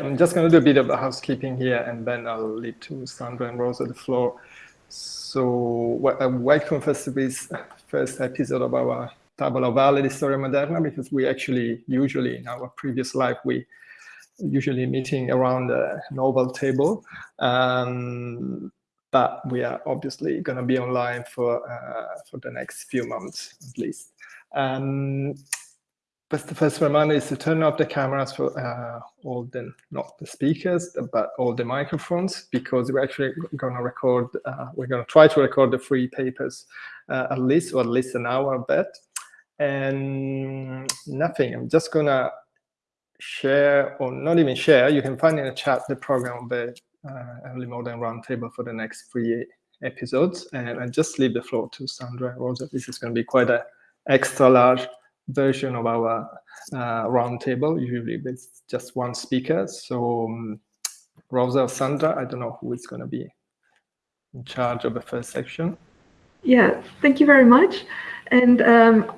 I'm just going to do a bit of housekeeping here, and then I'll leave to Sandra and Rosa the floor. So, uh, welcome first to this first episode of our Tavola Valle di Storia Moderna, because we actually usually in our previous life we usually meeting around a novel table. Um, but we are obviously going to be online for uh, for the next few months at least. Um, but the first reminder is to turn off the cameras for uh, all the not the speakers but all the microphones because we're actually going to record. Uh, we're going to try to record the three papers uh, at least or at least an hour of that. And nothing. I'm just going to share or not even share. You can find in the chat the program of the uh, early modern roundtable for the next three episodes. And I just leave the floor to Sandra and Rosa. This is going to be quite an extra large version of our uh, roundtable, usually with just one speaker. So um, Rosa or Sandra, I don't know who is going to be in charge of the first section. Yeah, thank you very much. And um,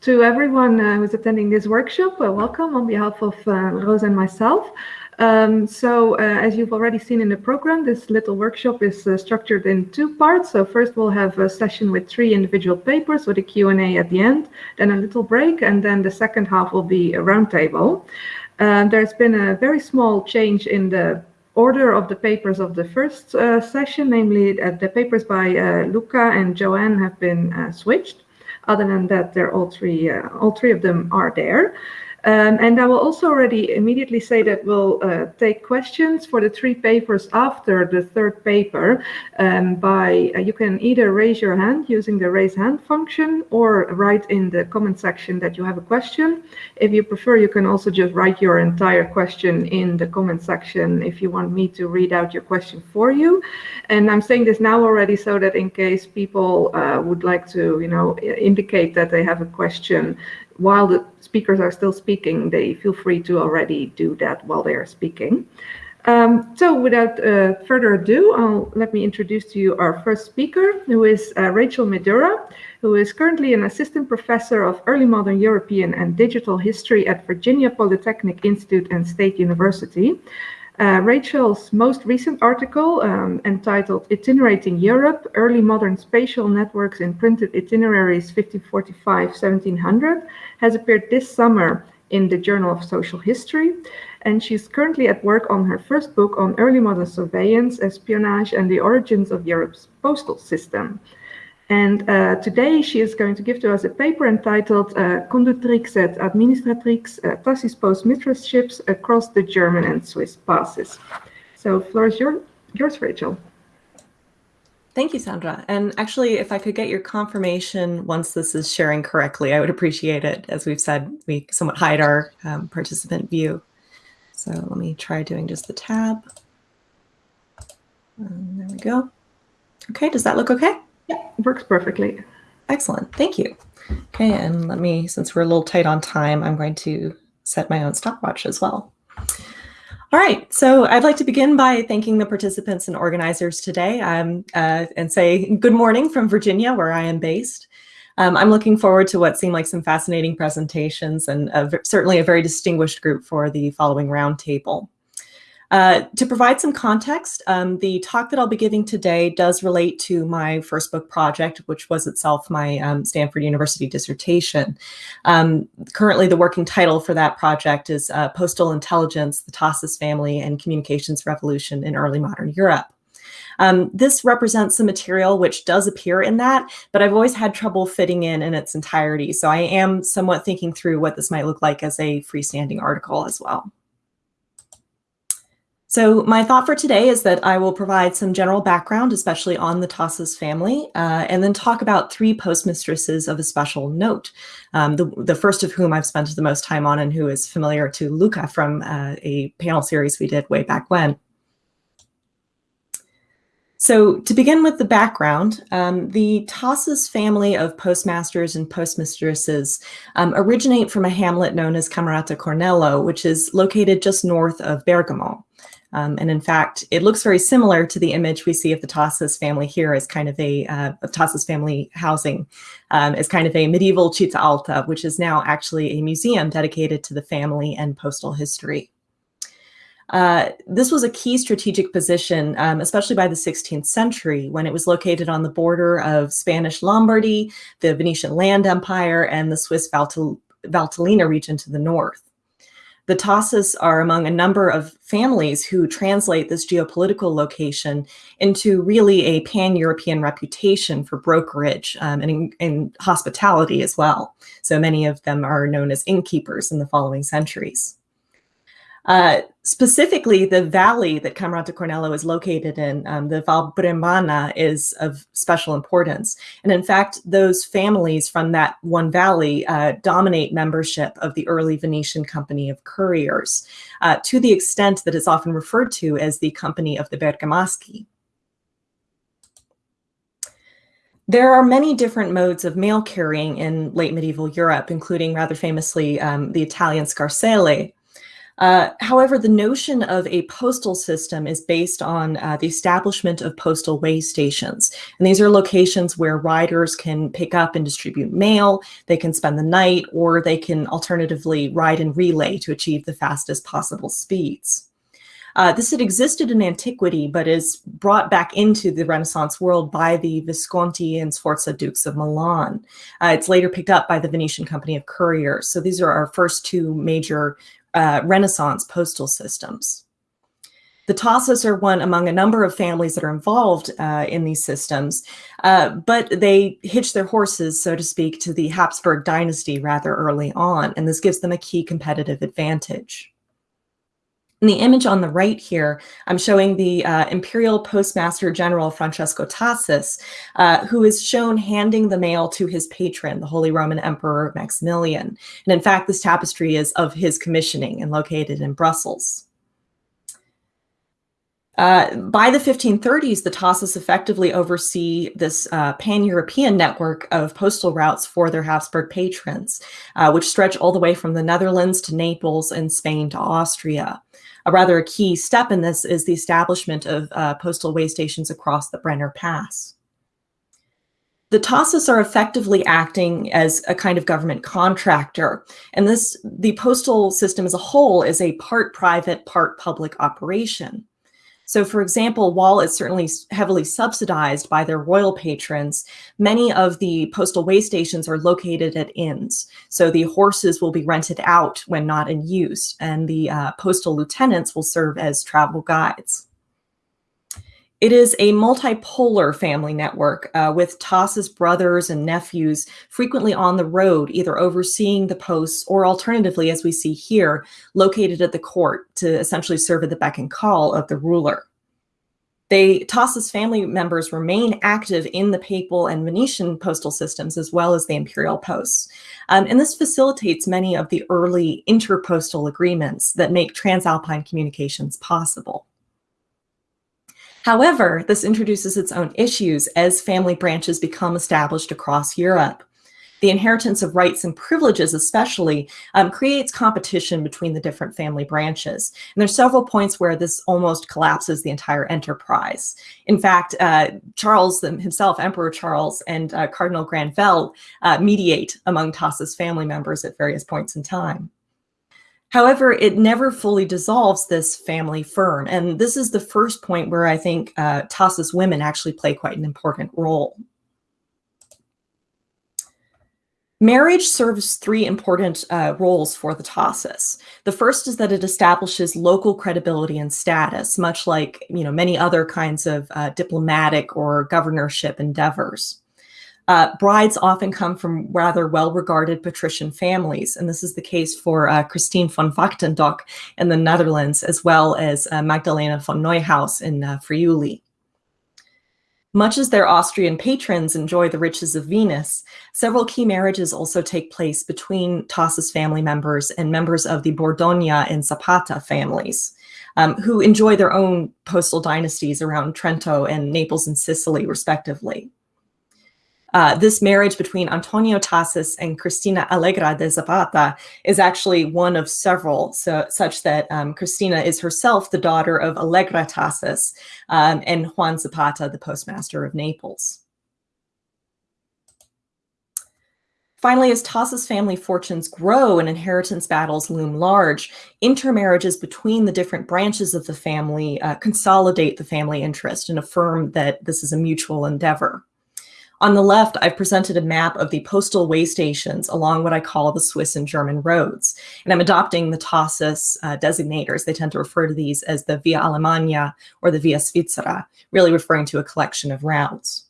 to everyone uh, who's attending this workshop, uh, welcome on behalf of uh, Rosa and myself. Um, so uh, as you've already seen in the program, this little workshop is uh, structured in two parts. So first we'll have a session with three individual papers with a Q&A at the end, then a little break, and then the second half will be a roundtable. Um, there's been a very small change in the order of the papers of the first uh, session, namely uh, the papers by uh, Luca and Joanne have been switched. Other than that, they're all three, all three of them are there. Um, and I will also already immediately say that we'll uh, take questions for the three papers after the third paper um, by, uh, you can either raise your hand using the raise hand function or write in the comment section that you have a question. If you prefer, you can also just write your entire question in the comment section if you want me to read out your question for you. And I'm saying this now already so that in case people uh, would like to, you know, indicate that they have a question, while the speakers are still speaking, they feel free to already do that while they are speaking. Um, so without uh, further ado, I'll, let me introduce to you our first speaker, who is uh, Rachel Midura, who is currently an assistant professor of early modern European and digital history at Virginia Polytechnic Institute and State University. Uh, Rachel's most recent article, um, entitled Itinerating Europe, Early Modern Spatial Networks in Printed Itineraries 1545-1700, has appeared this summer in the Journal of Social History. And she's currently at work on her first book on early modern surveillance, espionage, and the origins of Europe's postal system. And uh, today she is going to give to us a paper entitled uh, Conductrix et Administratrix, uh, Tassis Post Mistress Ships Across the German and Swiss Passes. So floor is your, yours, Rachel. Thank you, Sandra. And actually, if I could get your confirmation once this is sharing correctly, I would appreciate it. As we've said, we somewhat hide our um, participant view. So let me try doing just the tab. And there we go. Okay, does that look okay? Yeah, works perfectly. Excellent. Thank you. Okay, and let me, since we're a little tight on time, I'm going to set my own stopwatch as well. All right, so I'd like to begin by thanking the participants and organizers today um, uh, and say good morning from Virginia, where I am based. Um, I'm looking forward to what seem like some fascinating presentations and a, certainly a very distinguished group for the following roundtable. Uh, to provide some context, um, the talk that I'll be giving today does relate to my first book project, which was itself my um, Stanford University dissertation. Um, currently, the working title for that project is uh, Postal Intelligence, the Tassis Family, and Communications Revolution in Early Modern Europe. Um, this represents the material which does appear in that, but I've always had trouble fitting in in its entirety. So I am somewhat thinking through what this might look like as a freestanding article as well. So my thought for today is that I will provide some general background, especially on the Tassis family, uh, and then talk about three postmistresses of a special note, um, the, the first of whom I've spent the most time on and who is familiar to Luca from uh, a panel series we did way back when. So to begin with the background, um, the Tassis family of postmasters and postmistresses um, originate from a hamlet known as Camerata Cornello, which is located just north of Bergamo. Um, and in fact, it looks very similar to the image we see of the Tassis family here as kind of a, uh, of Tassis family housing, um, as kind of a medieval Città Alta, which is now actually a museum dedicated to the family and postal history. Uh, this was a key strategic position, um, especially by the 16th century, when it was located on the border of Spanish Lombardy, the Venetian Land Empire, and the Swiss Valtellina region to the north. The Tassis are among a number of families who translate this geopolitical location into really a pan-European reputation for brokerage um, and, in, and hospitality as well. So many of them are known as innkeepers in the following centuries. Uh, specifically, the valley that Camerata Cornello is located in, um, the Val Brembana, is of special importance. And in fact, those families from that one valley uh, dominate membership of the early Venetian Company of Couriers, uh, to the extent that it's often referred to as the Company of the Bergamaschi. There are many different modes of mail carrying in late medieval Europe, including rather famously um, the Italian scarselle, uh, however, the notion of a postal system is based on uh, the establishment of postal way stations. And these are locations where riders can pick up and distribute mail, they can spend the night, or they can alternatively ride and relay to achieve the fastest possible speeds. Uh, this had existed in antiquity, but is brought back into the Renaissance world by the Visconti and Sforza Dukes of Milan. Uh, it's later picked up by the Venetian Company of Couriers. So these are our first two major uh, Renaissance postal systems. The Tassis are one among a number of families that are involved uh, in these systems, uh, but they hitch their horses, so to speak, to the Habsburg dynasty rather early on, and this gives them a key competitive advantage. In the image on the right here, I'm showing the uh, Imperial Postmaster General Francesco Tassis, uh, who is shown handing the mail to his patron, the Holy Roman Emperor Maximilian. And in fact, this tapestry is of his commissioning and located in Brussels. Uh, by the 1530s, the Tassis effectively oversee this uh, pan-European network of postal routes for their Habsburg patrons, uh, which stretch all the way from the Netherlands to Naples and Spain to Austria a rather a key step in this is the establishment of uh, postal way stations across the Brenner Pass. The Tassis are effectively acting as a kind of government contractor, and this the postal system as a whole is a part private, part public operation. So for example, while it's certainly heavily subsidized by their royal patrons, many of the postal way stations are located at inns. So the horses will be rented out when not in use, and the uh, postal lieutenants will serve as travel guides. It is a multipolar family network uh, with Tassis brothers and nephews frequently on the road, either overseeing the posts or alternatively, as we see here, located at the court to essentially serve at the beck and call of the ruler. They, Tassis family members remain active in the papal and Venetian postal systems as well as the imperial posts. Um, and this facilitates many of the early interpostal agreements that make transalpine communications possible. However, this introduces its own issues as family branches become established across Europe. The inheritance of rights and privileges especially um, creates competition between the different family branches. And there's several points where this almost collapses the entire enterprise. In fact, uh, Charles himself, Emperor Charles and uh, Cardinal Granvelle uh, mediate among Tassis family members at various points in time. However, it never fully dissolves this family firm. And this is the first point where I think uh, Tassis women actually play quite an important role. Marriage serves three important uh, roles for the Tassis. The first is that it establishes local credibility and status, much like you know many other kinds of uh, diplomatic or governorship endeavors. Uh, brides often come from rather well-regarded patrician families, and this is the case for uh, Christine von Wachtendok in the Netherlands, as well as uh, Magdalena von Neuhaus in uh, Friuli. Much as their Austrian patrons enjoy the riches of Venus, several key marriages also take place between Tassis family members and members of the Bordogna and Zapata families, um, who enjoy their own postal dynasties around Trento and Naples and Sicily, respectively. Uh, this marriage between Antonio Tassis and Cristina Allegra de Zapata is actually one of several, so, such that um, Cristina is herself the daughter of Allegra Tassis um, and Juan Zapata, the postmaster of Naples. Finally, as Tasso's family fortunes grow and inheritance battles loom large, intermarriages between the different branches of the family uh, consolidate the family interest and affirm that this is a mutual endeavor. On the left, I've presented a map of the postal way stations along what I call the Swiss and German roads. And I'm adopting the Tassos uh, designators. They tend to refer to these as the Via Alemannia or the Via Svizzera, really referring to a collection of routes.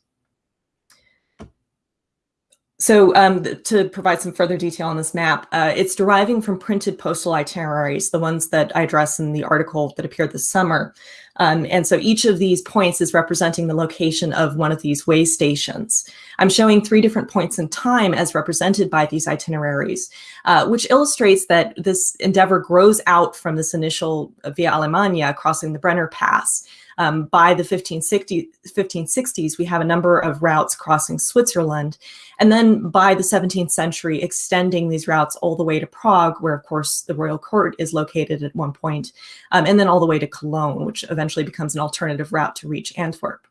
So um, to provide some further detail on this map, uh, it's deriving from printed postal itineraries, the ones that I address in the article that appeared this summer. Um, and so each of these points is representing the location of one of these way stations. I'm showing three different points in time as represented by these itineraries, uh, which illustrates that this endeavor grows out from this initial Via Alemannia crossing the Brenner Pass. Um, by the 1560, 1560s, we have a number of routes crossing Switzerland. And then by the 17th century, extending these routes all the way to Prague, where, of course, the royal court is located at one point, um, and then all the way to Cologne, which eventually becomes an alternative route to reach Antwerp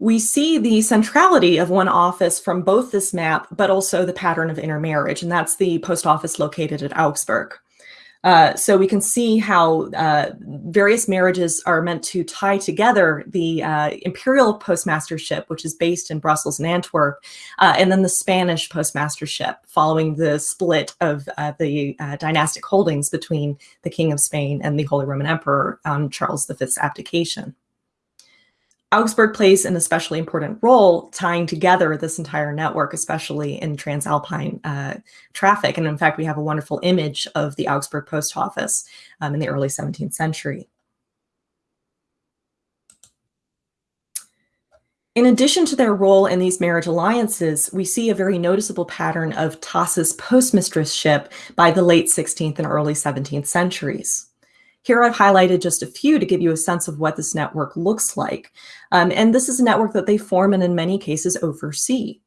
we see the centrality of one office from both this map, but also the pattern of intermarriage, and that's the post office located at Augsburg. Uh, so we can see how uh, various marriages are meant to tie together the uh, imperial postmastership, which is based in Brussels and Antwerp, uh, and then the Spanish postmastership following the split of uh, the uh, dynastic holdings between the King of Spain and the Holy Roman Emperor on Charles V's abdication. Augsburg plays an especially important role tying together this entire network, especially in transalpine uh, traffic. And in fact, we have a wonderful image of the Augsburg post office um, in the early 17th century. In addition to their role in these marriage alliances, we see a very noticeable pattern of Tassos postmistressship by the late 16th and early 17th centuries. Here I've highlighted just a few to give you a sense of what this network looks like. Um, and this is a network that they form and in many cases oversee.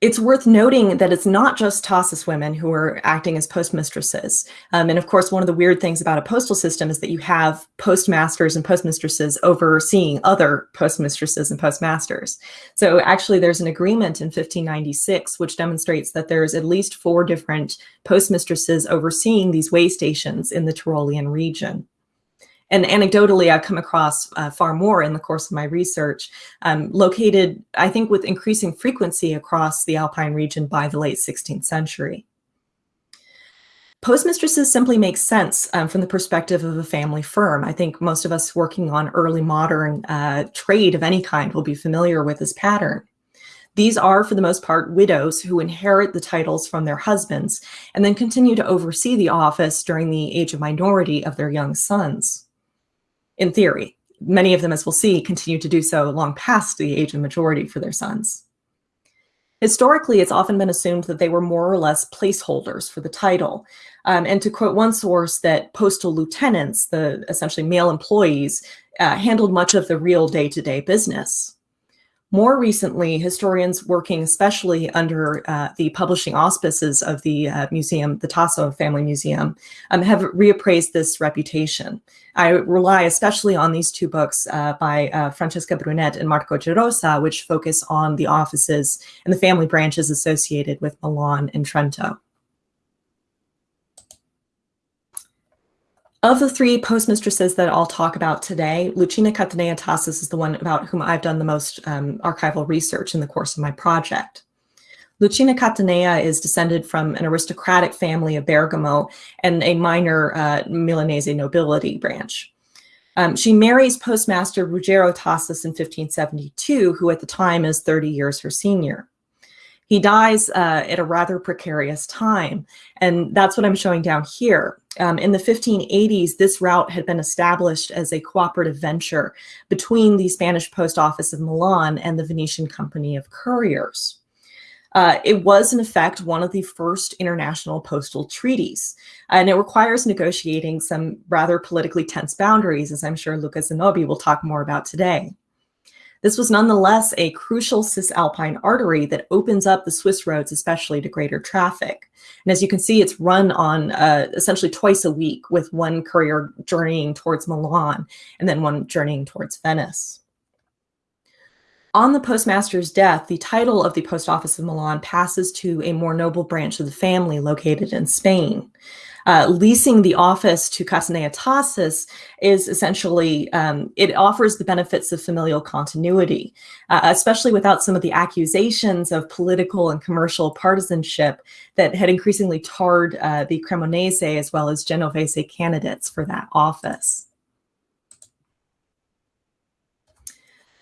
It's worth noting that it's not just Tassos women who are acting as postmistresses. Um, and of course, one of the weird things about a postal system is that you have postmasters and postmistresses overseeing other postmistresses and postmasters. So actually, there's an agreement in 1596 which demonstrates that there's at least four different postmistresses overseeing these way stations in the Tyrolean region. And anecdotally, I've come across uh, far more in the course of my research, um, located, I think, with increasing frequency across the Alpine region by the late 16th century. Postmistresses simply make sense um, from the perspective of a family firm. I think most of us working on early modern uh, trade of any kind will be familiar with this pattern. These are, for the most part, widows who inherit the titles from their husbands and then continue to oversee the office during the age of minority of their young sons in theory. Many of them, as we'll see, continue to do so long past the age of majority for their sons. Historically, it's often been assumed that they were more or less placeholders for the title. Um, and to quote one source, that postal lieutenants, the essentially male employees, uh, handled much of the real day-to-day -day business. More recently, historians working especially under uh, the publishing auspices of the uh, museum, the Tasso Family Museum, um, have reappraised this reputation. I rely especially on these two books uh, by uh, Francesca Brunet and Marco Gerosa, which focus on the offices and the family branches associated with Milan and Trento. Of the three postmistresses that I'll talk about today, Lucina Catanea Tassos is the one about whom I've done the most um, archival research in the course of my project. Lucina Catanea is descended from an aristocratic family of Bergamo and a minor uh, Milanese nobility branch. Um, she marries postmaster Ruggero Tassos in 1572, who at the time is 30 years her senior. He dies uh, at a rather precarious time. And that's what I'm showing down here. Um, in the 1580s, this route had been established as a cooperative venture between the Spanish Post Office of Milan and the Venetian Company of Couriers. Uh, it was, in effect, one of the first international postal treaties, and it requires negotiating some rather politically tense boundaries, as I'm sure Luca Zanobi will talk more about today. This was nonetheless a crucial cisalpine artery that opens up the Swiss roads, especially to greater traffic. And as you can see, it's run on uh, essentially twice a week with one courier journeying towards Milan and then one journeying towards Venice. On the postmaster's death, the title of the post office of Milan passes to a more noble branch of the family located in Spain. Uh, leasing the office to Catanea Tassis is essentially, um, it offers the benefits of familial continuity, uh, especially without some of the accusations of political and commercial partisanship that had increasingly tarred uh, the Cremonese as well as Genovese candidates for that office.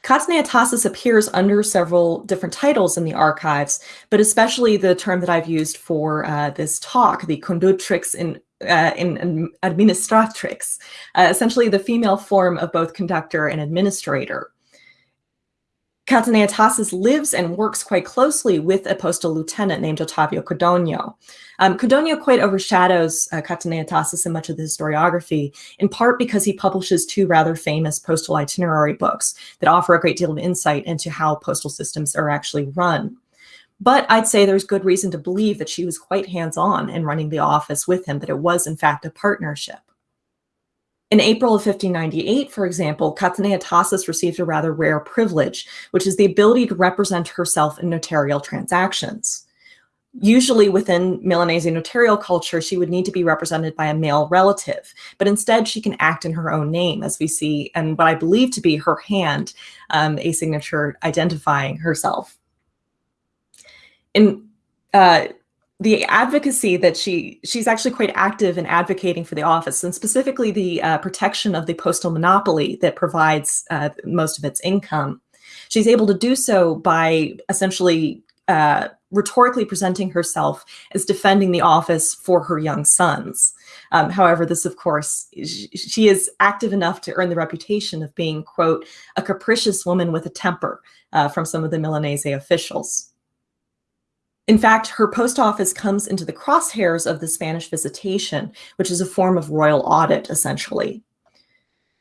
Catanea appears under several different titles in the archives, but especially the term that I've used for uh, this talk, the conductrix in, uh, in administratrix, uh, essentially the female form of both conductor and administrator. Catanea Tassis lives and works quite closely with a postal lieutenant named Ottavio Codogno. Um, Codogno quite overshadows uh, Catanea Tassis in much of the historiography, in part because he publishes two rather famous postal itinerary books that offer a great deal of insight into how postal systems are actually run. But I'd say there's good reason to believe that she was quite hands-on in running the office with him, that it was in fact a partnership. In April of 1598, for example, Catanea Tassis received a rather rare privilege, which is the ability to represent herself in notarial transactions. Usually within Milanese notarial culture, she would need to be represented by a male relative, but instead she can act in her own name, as we see, and what I believe to be her hand, um, a signature identifying herself. In uh, the advocacy that she she's actually quite active in advocating for the office and specifically the uh, protection of the postal monopoly that provides uh, most of its income. She's able to do so by essentially uh, rhetorically presenting herself as defending the office for her young sons. Um, however, this, of course, she is active enough to earn the reputation of being, quote, a capricious woman with a temper uh, from some of the Milanese officials. In fact, her post office comes into the crosshairs of the Spanish visitation, which is a form of royal audit, essentially.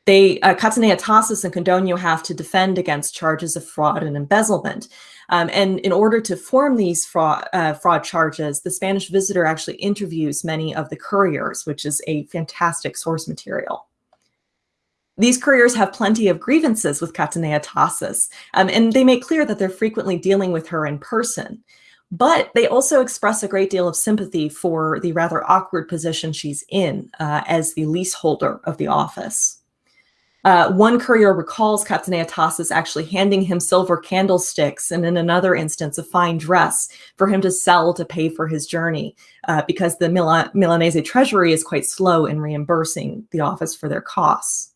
They, uh, Catanea Tassis and Codogno have to defend against charges of fraud and embezzlement. Um, and in order to form these fraud, uh, fraud charges, the Spanish visitor actually interviews many of the couriers, which is a fantastic source material. These couriers have plenty of grievances with Catanea Tassis, um, and they make clear that they're frequently dealing with her in person. But they also express a great deal of sympathy for the rather awkward position she's in uh, as the leaseholder of the office. Uh, one courier recalls Catanea Tassis actually handing him silver candlesticks and in another instance a fine dress for him to sell to pay for his journey uh, because the Mil Milanese treasury is quite slow in reimbursing the office for their costs.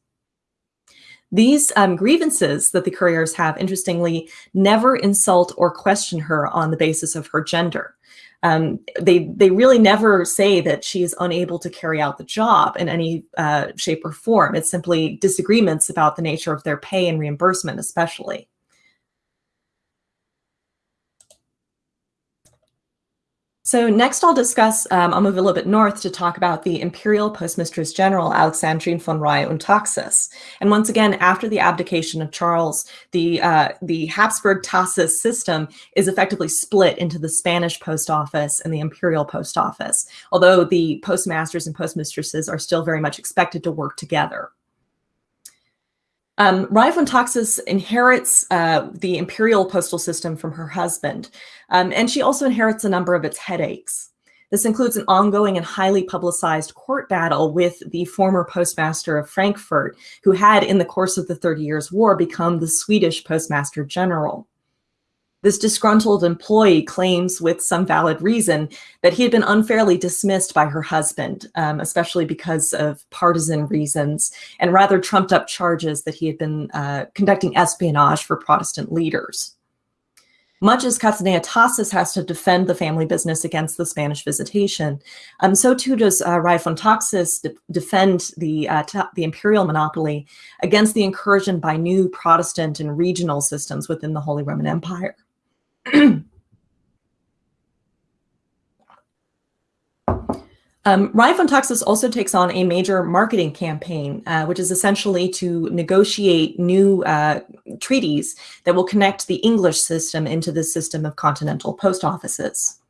These um, grievances that the couriers have, interestingly, never insult or question her on the basis of her gender. Um, they, they really never say that she is unable to carry out the job in any uh, shape or form. It's simply disagreements about the nature of their pay and reimbursement, especially. So next I'll discuss, um, I'll move a little bit north to talk about the Imperial Postmistress General Alexandrine von Rye und Taxis. And once again, after the abdication of Charles, the, uh, the Habsburg Tassis system is effectively split into the Spanish post office and the Imperial post office, although the postmasters and postmistresses are still very much expected to work together. Um, Taxis inherits uh, the imperial postal system from her husband, um, and she also inherits a number of its headaches. This includes an ongoing and highly publicized court battle with the former postmaster of Frankfurt, who had, in the course of the Thirty Years' War, become the Swedish postmaster general. This disgruntled employee claims with some valid reason that he had been unfairly dismissed by her husband, um, especially because of partisan reasons and rather trumped up charges that he had been uh, conducting espionage for Protestant leaders. Much as Catanea Tassis has to defend the family business against the Spanish visitation, um, so too does uh, Rye von Taxis de defend the, uh, the imperial monopoly against the incursion by new Protestant and regional systems within the Holy Roman Empire. Um, Rye von Taxis also takes on a major marketing campaign, uh, which is essentially to negotiate new uh, treaties that will connect the English system into the system of continental post offices.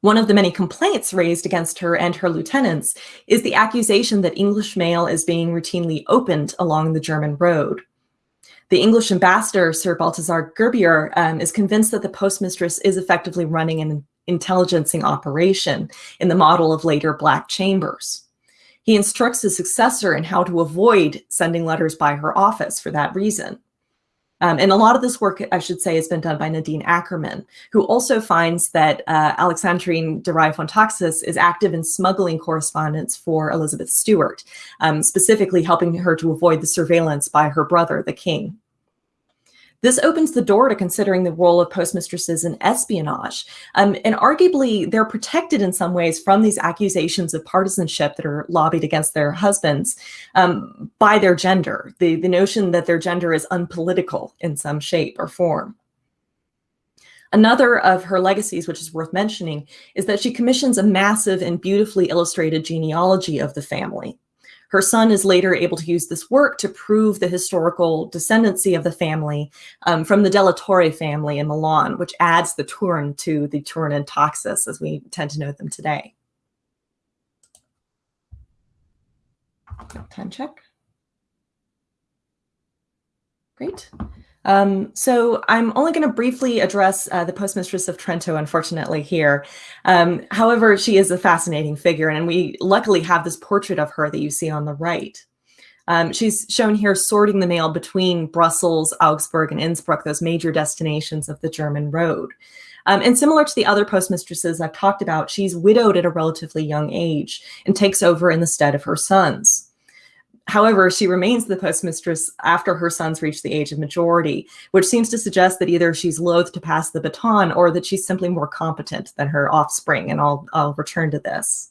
One of the many complaints raised against her and her lieutenants is the accusation that English mail is being routinely opened along the German road. The English ambassador, Sir Balthazar Gerbier, um, is convinced that the postmistress is effectively running an intelligencing operation in the model of later Black Chambers. He instructs his successor in how to avoid sending letters by her office for that reason. Um, and a lot of this work, I should say, has been done by Nadine Akkerman, who also finds that uh, Alexandrine de Rye-von Taxis is active in smuggling correspondence for Elizabeth Stuart, um, specifically helping her to avoid the surveillance by her brother, the king. This opens the door to considering the role of postmistresses in espionage. Um, and arguably, they're protected in some ways from these accusations of partisanship that are lobbied against their husbands um, by their gender, the, the notion that their gender is unpolitical in some shape or form. Another of her legacies, which is worth mentioning, is that she commissions a massive and beautifully illustrated genealogy of the family. Her son is later able to use this work to prove the historical descendancy of the family um, from the Della Torre family in Milan, which adds the Thurn to the Thurn and Taxis as we tend to know them today. Time check. Great. Um, so I'm only going to briefly address uh, the postmistress of Trento, unfortunately, here. Um, however, she is a fascinating figure, and we luckily have this portrait of her that you see on the right. Um, she's shown here sorting the mail between Brussels, Augsburg, and Innsbruck, those major destinations of the German road. Um, and similar to the other postmistresses I've talked about, she's widowed at a relatively young age and takes over in the stead of her sons. However, she remains the postmistress after her sons reach the age of majority, which seems to suggest that either she's loath to pass the baton or that she's simply more competent than her offspring. And I'll, I'll return to this.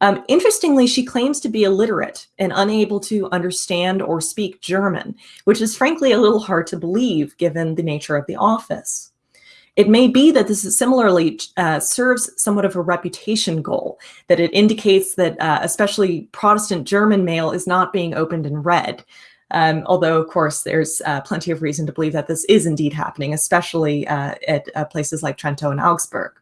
Um, interestingly, she claims to be illiterate and unable to understand or speak German, which is frankly a little hard to believe given the nature of the office. It may be that this is similarly uh, serves somewhat of a reputation goal, that it indicates that uh, especially Protestant German mail is not being opened and read. Um, although, of course, there's uh, plenty of reason to believe that this is indeed happening, especially uh, at uh, places like Trento and Augsburg.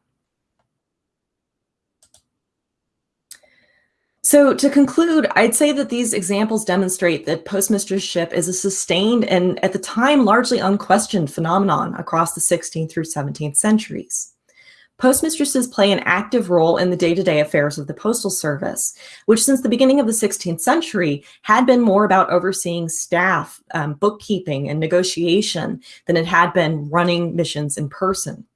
So to conclude, I'd say that these examples demonstrate that postmistressship is a sustained and at the time largely unquestioned phenomenon across the 16th through 17th centuries. Postmistresses play an active role in the day-to-day -day affairs of the Postal Service, which since the beginning of the 16th century had been more about overseeing staff, um, bookkeeping, and negotiation than it had been running missions in person.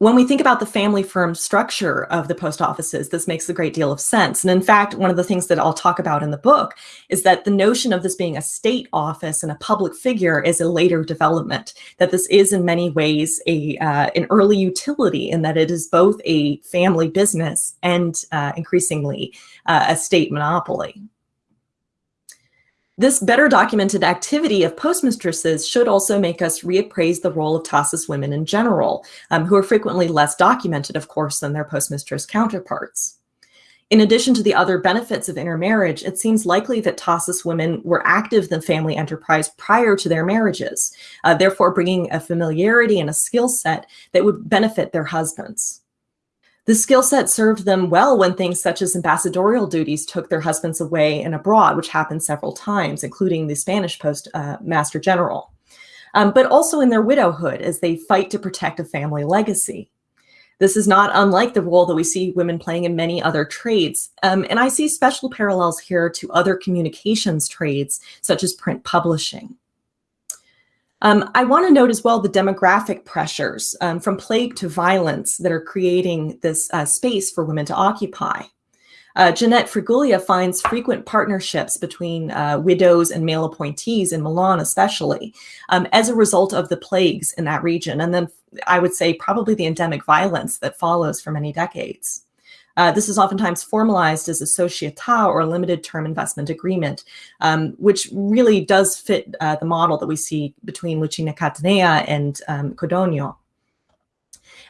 When we think about the family firm structure of the post offices, this makes a great deal of sense. And in fact, one of the things that I'll talk about in the book is that the notion of this being a state office and a public figure is a later development, that this is in many ways a, uh, an early utility in that it is both a family business and uh, increasingly uh, a state monopoly. This better documented activity of postmistresses should also make us reappraise the role of Tassis women in general, um, who are frequently less documented, of course, than their postmistress counterparts. In addition to the other benefits of intermarriage, it seems likely that Tassis women were active in family enterprise prior to their marriages, uh, therefore bringing a familiarity and a skill set that would benefit their husbands. The skill set served them well when things such as ambassadorial duties took their husbands away and abroad, which happened several times, including the Spanish postmaster uh, general, um, but also in their widowhood as they fight to protect a family legacy. This is not unlike the role that we see women playing in many other trades. Um, and I see special parallels here to other communications trades, such as print publishing. Um, I want to note as well the demographic pressures um, from plague to violence that are creating this uh, space for women to occupy. Uh, Jeanette Friguglia finds frequent partnerships between uh, widows and male appointees in Milan, especially, um, as a result of the plagues in that region. And then I would say probably the endemic violence that follows for many decades. Uh, this is oftentimes formalized as a società or a limited term investment agreement, um, which really does fit uh, the model that we see between Lucina Catanea and um.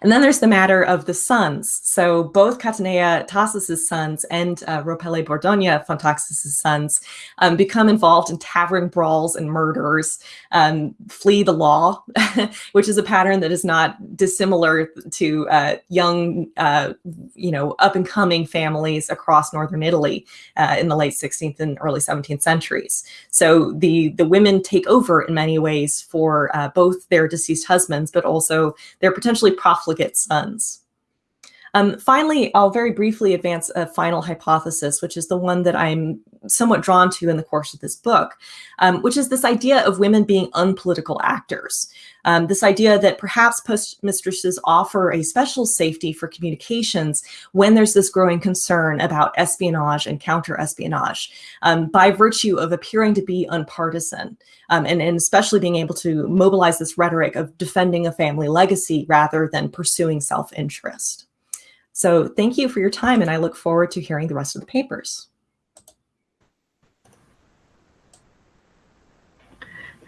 And then there's the matter of the sons. So both Catanea Tassis's sons and uh, Ropele Bordogna von Taxis's sons um, become involved in tavern brawls and murders, um, flee the law, which is a pattern that is not dissimilar to uh, young, uh, you know, up and coming families across northern Italy uh, in the late 16th and early 17th centuries. So the the women take over in many ways for uh, both their deceased husbands, but also their potentially profligate sons. Um, finally, I'll very briefly advance a final hypothesis, which is the one that I'm somewhat drawn to in the course of this book, um, which is this idea of women being unpolitical actors. Um, this idea that perhaps postmistresses offer a special safety for communications when there's this growing concern about espionage and counter-espionage um, by virtue of appearing to be unpartisan um, and, and especially being able to mobilize this rhetoric of defending a family legacy rather than pursuing self-interest. So thank you for your time, and I look forward to hearing the rest of the papers.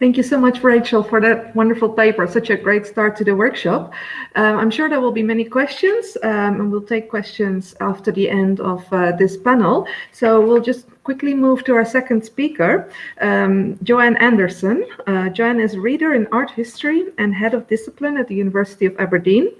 Thank you so much, Rachel, for that wonderful paper. Such a great start to the workshop. Um, I'm sure there will be many questions, um, and we'll take questions after the end of uh, this panel. So we'll just quickly move to our second speaker, um, Joanne Anderson. Uh, Joanne is reader in art history and head of discipline at the University of Aberdeen.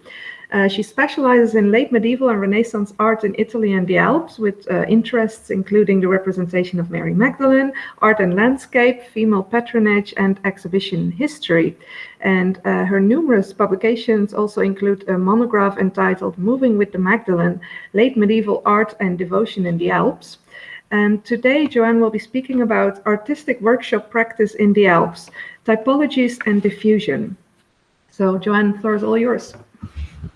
Uh, she specializes in late medieval and Renaissance art in Italy and the Alps, with uh, interests including the representation of Mary Magdalene, art and landscape, female patronage, and exhibition history. And uh, her numerous publications also include a monograph entitled Moving with the Magdalene, Late Medieval Art and Devotion in the Alps. And today, Joanne will be speaking about artistic workshop practice in the Alps, typologies and diffusion. So Joanne, the floor is all yours.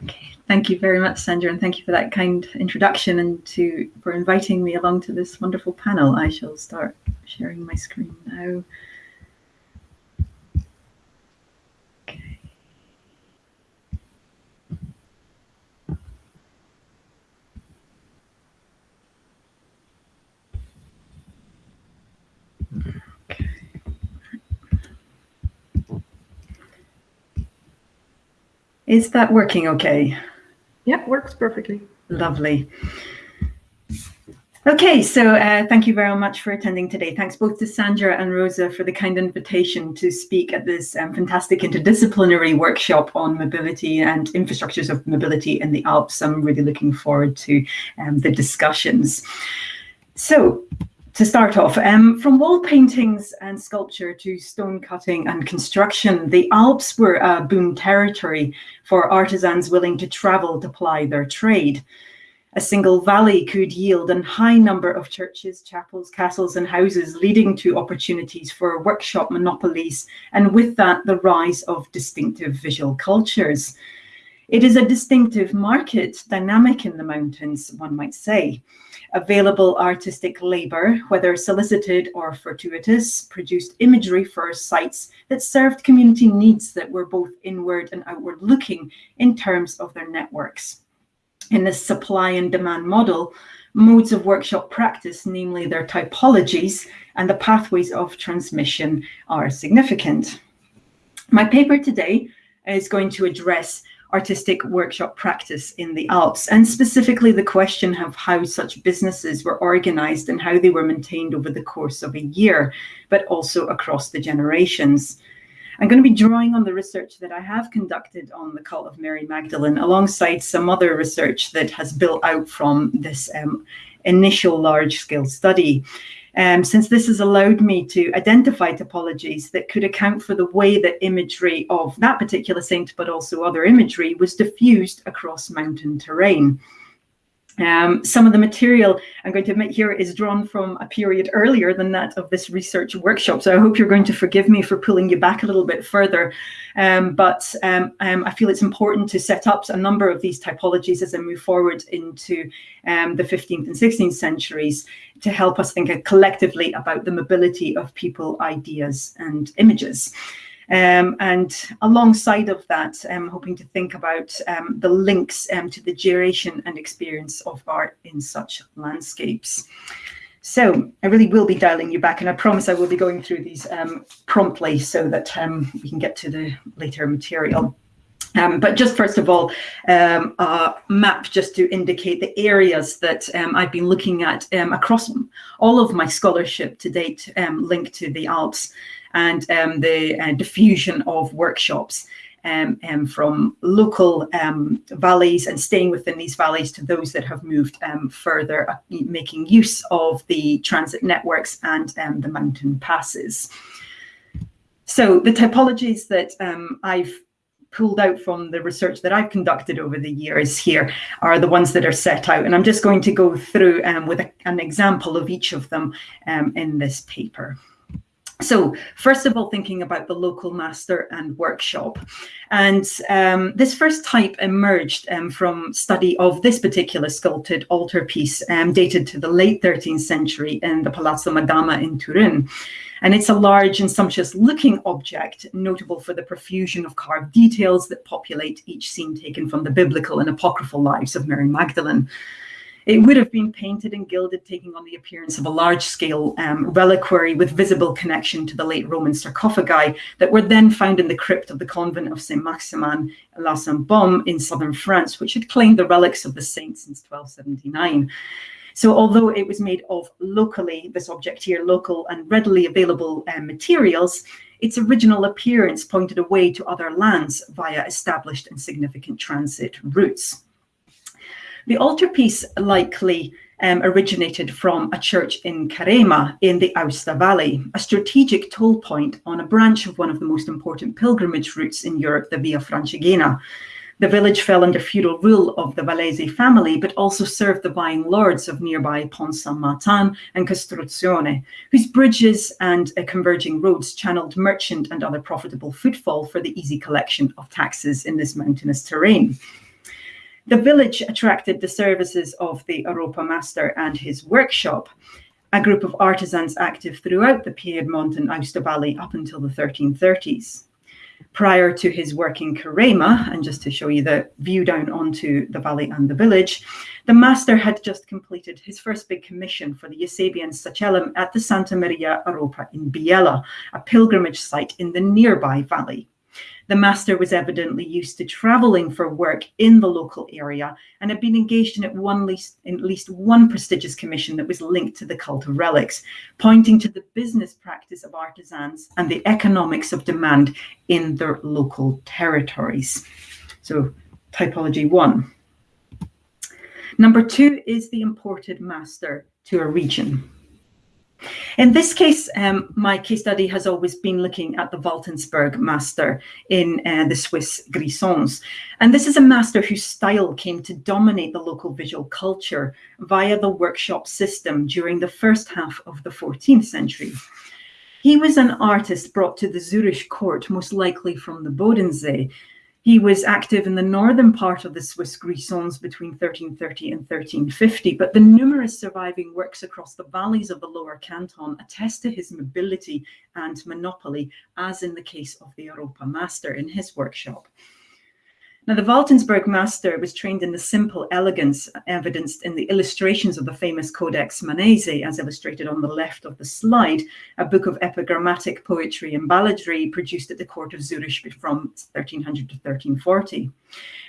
Okay, thank you very much, Sandra, and thank you for that kind introduction and to for inviting me along to this wonderful panel. I shall start sharing my screen now. Is that working okay? Yeah, works perfectly. Lovely. Okay, so uh, thank you very much for attending today. Thanks both to Sandra and Rosa for the kind invitation to speak at this um, fantastic interdisciplinary workshop on mobility and infrastructures of mobility in the Alps. I'm really looking forward to um, the discussions. So to start off, um, from wall paintings and sculpture to stone cutting and construction, the Alps were a boom territory for artisans willing to travel to ply their trade. A single valley could yield a high number of churches, chapels, castles, and houses, leading to opportunities for workshop monopolies, and with that, the rise of distinctive visual cultures. It is a distinctive market dynamic in the mountains, one might say. Available artistic labor, whether solicited or fortuitous, produced imagery for sites that served community needs that were both inward and outward looking in terms of their networks. In this supply and demand model, modes of workshop practice, namely their typologies and the pathways of transmission are significant. My paper today is going to address artistic workshop practice in the Alps, and specifically the question of how such businesses were organized and how they were maintained over the course of a year, but also across the generations. I'm going to be drawing on the research that I have conducted on the cult of Mary Magdalene, alongside some other research that has built out from this um, initial large-scale study um, since this has allowed me to identify topologies that could account for the way that imagery of that particular saint, but also other imagery, was diffused across mountain terrain. Um, some of the material I'm going to admit here is drawn from a period earlier than that of this research workshop. So I hope you're going to forgive me for pulling you back a little bit further. Um, but um, um I feel it's important to set up a number of these typologies as I move forward into um, the 15th and 16th centuries to help us think collectively about the mobility of people, ideas and images. Um, and alongside of that, I'm hoping to think about um, the links um, to the duration and experience of art in such landscapes. So I really will be dialing you back, and I promise I will be going through these um, promptly so that um, we can get to the later material. Um, but just first of all, um, a map just to indicate the areas that um, I've been looking at um, across all of my scholarship to date um, linked to the Alps and um, the uh, diffusion of workshops from local valleys and staying within these valleys to those that have moved further, uh, making use of the transit networks and the mountain passes. So the typologies that I've pulled out from the research that I've conducted over the years here are the ones that are set out. And I'm just going to go through um, with a, an example of each of them um, in this paper. So first of all, thinking about the local master and workshop. And um, this first type emerged um, from study of this particular sculpted altarpiece um, dated to the late 13th century in the Palazzo Madama in Turin. And it's a large and sumptuous looking object, notable for the profusion of carved details that populate each scene taken from the biblical and apocryphal lives of Mary Magdalene. It would have been painted and gilded, taking on the appearance of a large-scale um, reliquary with visible connection to the late Roman sarcophagi that were then found in the crypt of the convent of Saint Maximin La Sainte-Baume in southern France, which had claimed the relics of the saint since 1279. So although it was made of locally, this object here, local and readily available um, materials, its original appearance pointed away to other lands via established and significant transit routes. The altarpiece likely um, originated from a church in Carema in the Aosta Valley, a strategic toll point on a branch of one of the most important pilgrimage routes in Europe, the Via Francigena, the village fell under feudal rule of the Vallaise family, but also served the buying lords of nearby Pont Saint-Martin and Costruzione, whose bridges and uh, converging roads channeled merchant and other profitable footfall for the easy collection of taxes in this mountainous terrain. The village attracted the services of the Oropa master and his workshop, a group of artisans active throughout the Piedmont and Aosta Valley up until the 1330s prior to his work in Carema, and just to show you the view down onto the valley and the village, the master had just completed his first big commission for the Eusebian Sacellum at the Santa Maria Oropa in Biella, a pilgrimage site in the nearby valley. The master was evidently used to traveling for work in the local area and had been engaged in at, least, in at least one prestigious commission that was linked to the cult of relics, pointing to the business practice of artisans and the economics of demand in their local territories. So typology one. Number two is the imported master to a region. In this case, um, my case study has always been looking at the Waltensburg master in uh, the Swiss Grisons. And this is a master whose style came to dominate the local visual culture via the workshop system during the first half of the 14th century. He was an artist brought to the Zurich court, most likely from the Bodensee, he was active in the northern part of the Swiss Grisons between 1330 and 1350, but the numerous surviving works across the valleys of the lower canton attest to his mobility and monopoly, as in the case of the Oropa master in his workshop. Now, the Waltensburg master was trained in the simple elegance evidenced in the illustrations of the famous Codex Manesse, as illustrated on the left of the slide, a book of epigrammatic poetry and balladry produced at the court of Zurich from 1300 to 1340.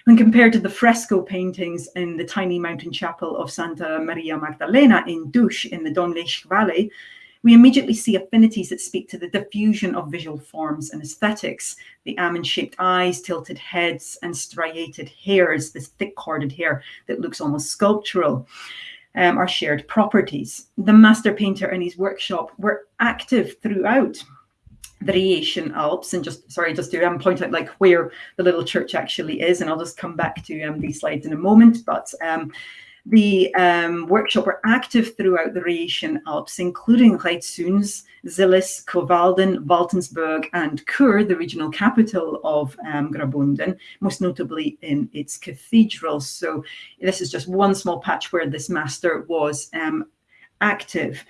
When compared to the fresco paintings in the tiny mountain chapel of Santa Maria Magdalena in Dusch in the Domleschg Valley, we immediately see affinities that speak to the diffusion of visual forms and aesthetics. The almond-shaped eyes, tilted heads, and striated hairs, this thick corded hair that looks almost sculptural, um, are shared properties. The master painter and his workshop were active throughout the Rhaetian Alps and just sorry just to um, point out like where the little church actually is and I'll just come back to um, these slides in a moment but um, the um, workshop were active throughout the Rhaetian Alps, including Rhäzüns, Zillis, Coevalden, Waltensburg, and Chur, the regional capital of um, Graubünden, most notably in its cathedral. So this is just one small patch where this master was um, active.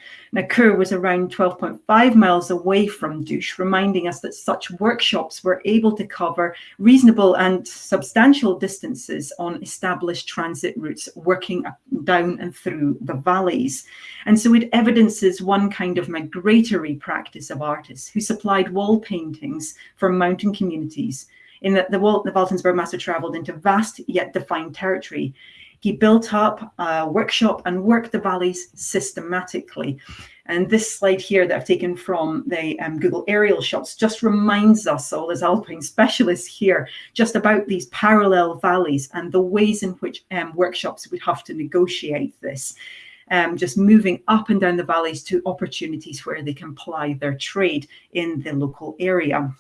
Chur was around 12.5 miles away from Dusch, reminding us that such workshops were able to cover reasonable and substantial distances on established transit routes, working down and through the valleys. And so it evidences one kind of migratory practice of artists who supplied wall paintings for mountain communities in that the, the Waltensburg master traveled into vast yet defined territory. He built up a workshop and worked the valleys systematically. And this slide here that I've taken from the um, Google aerial shots just reminds us, all as alpine specialists here, just about these parallel valleys and the ways in which um, workshops would have to negotiate this. Um, just moving up and down the valleys to opportunities where they can ply their trade in the local area.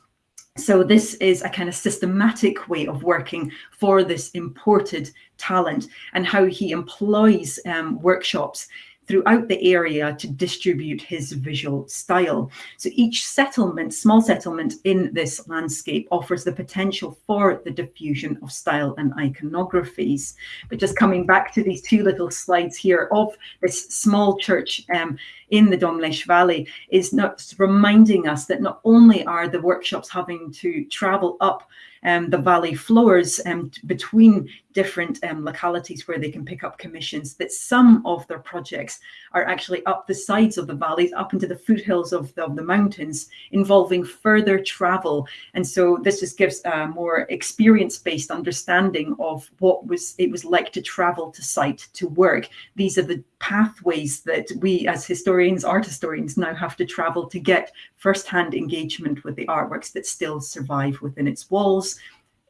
So this is a kind of systematic way of working for this imported talent and how he employs um, workshops throughout the area to distribute his visual style. So each settlement, small settlement in this landscape offers the potential for the diffusion of style and iconographies. But just coming back to these two little slides here of this small church um, in the Domleschg Valley is not reminding us that not only are the workshops having to travel up um, the valley floors um, between different um, localities where they can pick up commissions, that some of their projects are actually up the sides of the valleys, up into the foothills of the, of the mountains, involving further travel. And so this just gives a more experience-based understanding of what was it was like to travel to site to work. These are the pathways that we as historians, art historians now have to travel to get first-hand engagement with the artworks that still survive within its walls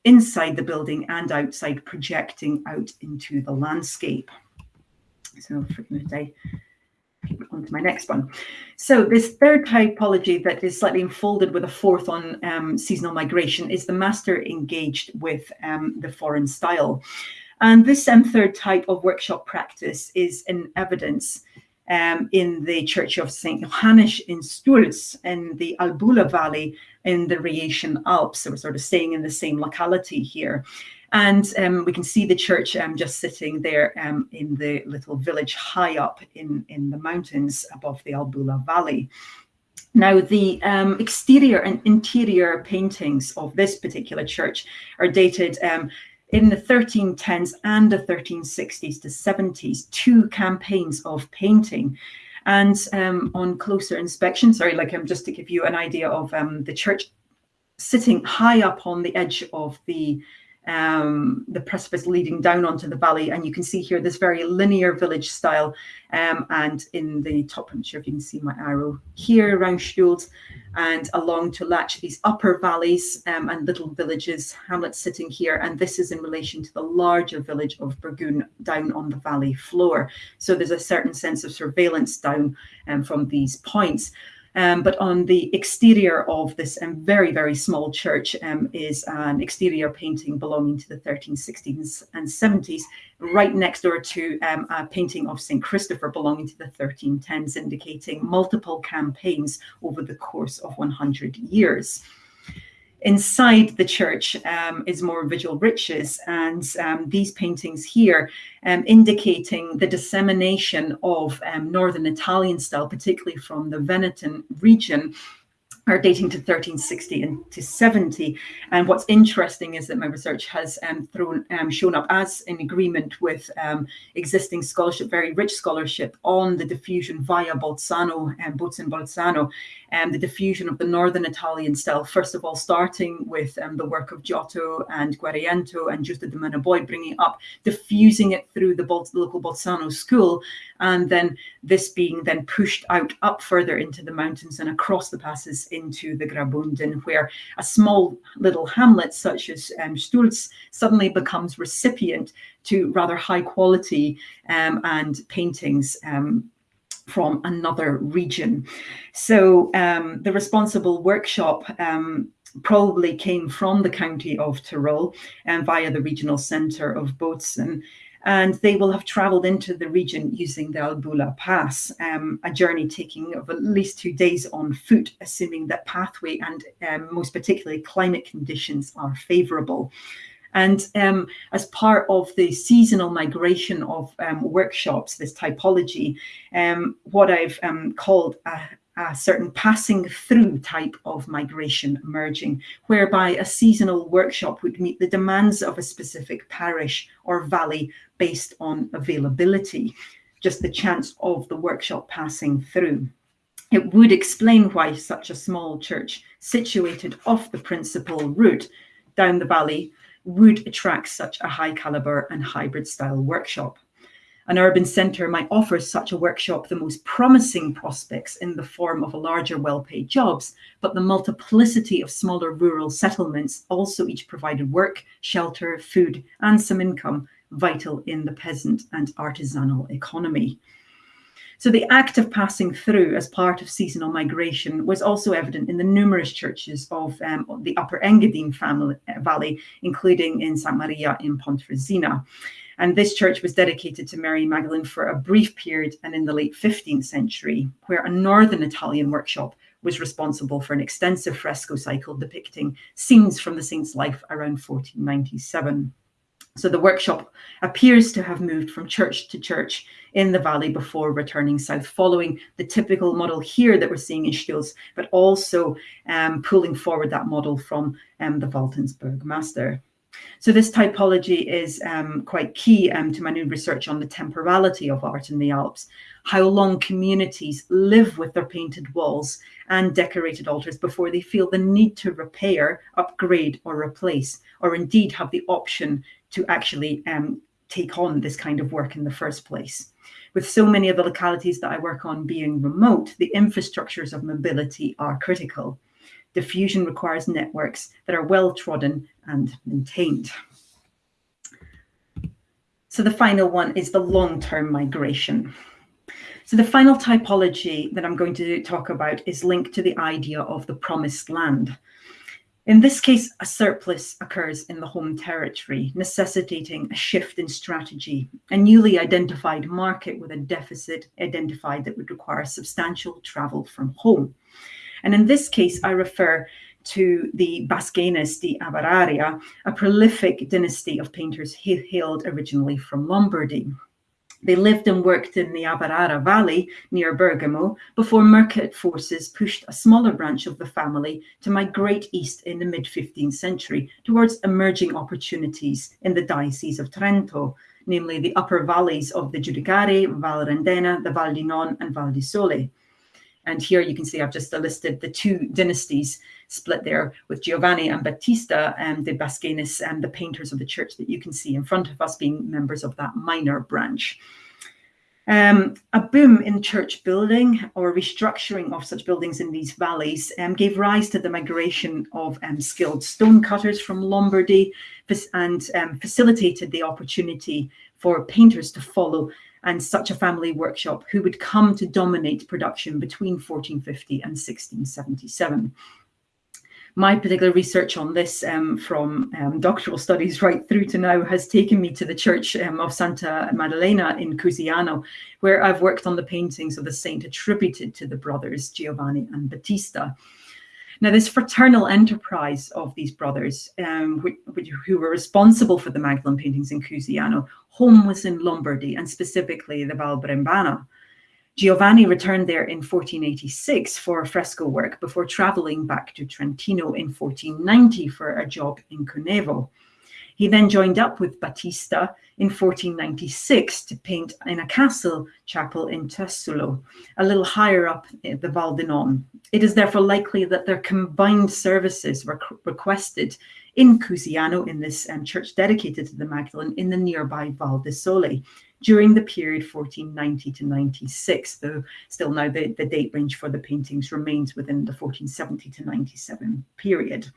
inside the building and outside, projecting out into the landscape. So for a minute, I on to my next one. So this third typology that is slightly unfolded with a fourth on um, seasonal migration is the master engaged with um, the foreign style. And this um, third type of workshop practice is in evidence um, in the Church of St. Johannes in Stuls in the Albula Valley in the Rhaetian Alps. So we're sort of staying in the same locality here. And um, we can see the church um, just sitting there um, in the little village high up in, in the mountains above the Albula Valley. Now, the um, exterior and interior paintings of this particular church are dated um, in the 1310s and the 1360s to 70s, two campaigns of painting. And um, on closer inspection, sorry, like um, just to give you an idea of um, the church sitting high up on the edge of the um, the precipice leading down onto the valley. And you can see here this very linear village style. Um, and in the top, I'm sure if you can see my arrow here around Stuls and along to Latsch, these upper valleys um, and little villages, hamlets sitting here. And this is in relation to the larger village of Bergün down on the valley floor. So there's a certain sense of surveillance down um, from these points. Um, but on the exterior of this um, very, very small church um, is an exterior painting belonging to the 1360s and 70s, right next door to um, a painting of St. Christopher belonging to the 1310s, indicating multiple campaigns over the course of 100 years. Inside the church um, is more visual riches, and um, these paintings here um, indicating the dissemination of um, Northern Italian style, particularly from the Veneto region, are dating to 1360 and to 70. And what's interesting is that my research has um, thrown, um, shown up as in agreement with um, existing scholarship, very rich scholarship on the diffusion via Bolzano and Bozen Bolzano, and the diffusion of the Northern Italian style, first of all, starting with um, the work of Giotto and Guariento and Giusto de' Menabuoi, bringing up, diffusing it through the Bol local Bolzano school, and then this being then pushed out up further into the mountains and across the passes into the Graubünden, where a small little hamlet such as um, Stuls suddenly becomes recipient to rather high quality um, and paintings um, from another region. So um, the responsible workshop um, probably came from the county of Tyrol and via the regional centre of Bozen and they will have traveled into the region using the Albula Pass, um, a journey taking of at least two days on foot, assuming that pathway and um, most particularly climate conditions are favorable. And um, as part of the seasonal migration of um, workshops, this typology, um, what I've um, called a, a certain passing through type of migration emerging, whereby a seasonal workshop would meet the demands of a specific parish or valley based on availability, just the chance of the workshop passing through. It would explain why such a small church situated off the principal route down the valley would attract such a high caliber and hybrid style workshop. An urban centre might offer such a workshop the most promising prospects in the form of a larger well-paid jobs, but the multiplicity of smaller rural settlements also each provided work, shelter, food, and some income vital in the peasant and artisanal economy. So the act of passing through as part of seasonal migration was also evident in the numerous churches of um, the Upper Engadine family, uh, Valley, including in St. Maria in Pontresina. And this church was dedicated to Mary Magdalene for a brief period and in the late 15th century, where a northern Italian workshop was responsible for an extensive fresco cycle depicting scenes from the saint's life around 1497. So the workshop appears to have moved from church to church in the valley before returning south, following the typical model here that we're seeing in Stils, but also um, pulling forward that model from um, the Waltensburg Master. So this typology is um, quite key um, to my new research on the temporality of art in the Alps, how long communities live with their painted walls and decorated altars before they feel the need to repair, upgrade or replace, or indeed have the option to actually um, take on this kind of work in the first place. With so many of the localities that I work on being remote, the infrastructures of mobility are critical. Diffusion requires networks that are well trodden and maintained. So the final one is the long-term migration. So the final typology that I'm going to talk about is linked to the idea of the promised land. In this case, a surplus occurs in the home territory, necessitating a shift in strategy, a newly identified market with a deficit identified that would require substantial travel from home. And in this case, I refer to the Baschenis di Averara, a prolific dynasty of painters hailed originally from Lombardy. They lived and worked in the Averara Valley near Bergamo before Mercat forces pushed a smaller branch of the family to migrate east in the mid 15th century towards emerging opportunities in the Diocese of Trento, namely the upper valleys of the Giudicarie, Val Rendena, the Val di Non, and Val di Sole. And here you can see I've just listed the two dynasties split there with Giovanni and Battista and the Baschenis and the painters of the church that you can see in front of us being members of that minor branch. Um, a boom in church building or restructuring of such buildings in these valleys um, gave rise to the migration of um, skilled stonecutters from Lombardy and um, facilitated the opportunity for painters to follow and such a family workshop who would come to dominate production between 1450 and 1677 my particular research on this um, from um, doctoral studies right through to now has taken me to the church um, of Santa Maddalena in Cusiano, where I've worked on the paintings of the saint attributed to the brothers Giovanni and Battista. Now, this fraternal enterprise of these brothers, um, who, who, were responsible for the Magdalene paintings in Cusiano, home was in Lombardy and specifically the Val Brembana. Giovanni returned there in 1486 for fresco work before traveling back to Trentino in 1490 for a job in Cunevo. He then joined up with Battista in 1496 to paint in a castle chapel in Tassullo, a little higher up the Val di Non. It is therefore likely that their combined services were requested in Cusiano in this um, church dedicated to the Magdalene in the nearby Val di Sole during the period 1490 to 96, though still now the, the date range for the paintings remains within the 1470 to 97 period.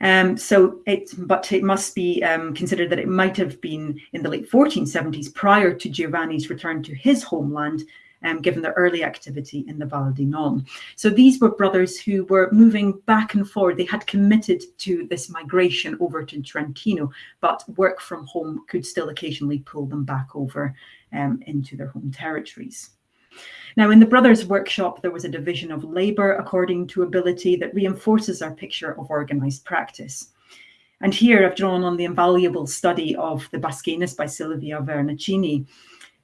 Um, so it, but it must be um, considered that it might have been in the late 1470s prior to Giovanni's return to his homeland um, given their early activity in the Val di Non. So these were brothers who were moving back and forward. They had committed to this migration over to Trentino, but work from home could still occasionally pull them back over um, into their home territories. Now, in the Brothers Workshop, there was a division of labour according to ability that reinforces our picture of organised practice. And here I've drawn on the invaluable study of the Baschenis by Silvia Vernaccini,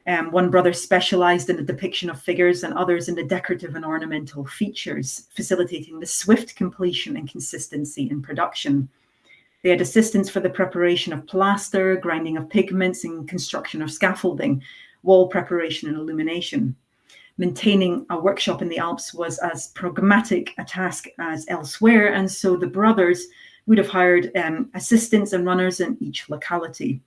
um, one brother specialized in the depiction of figures and others in the decorative and ornamental features, facilitating the swift completion and consistency in production. They had assistance for the preparation of plaster, grinding of pigments, and construction of scaffolding, wall preparation and illumination. Maintaining a workshop in the Alps was as pragmatic a task as elsewhere, and so the brothers would have hired um, assistants and runners in each locality.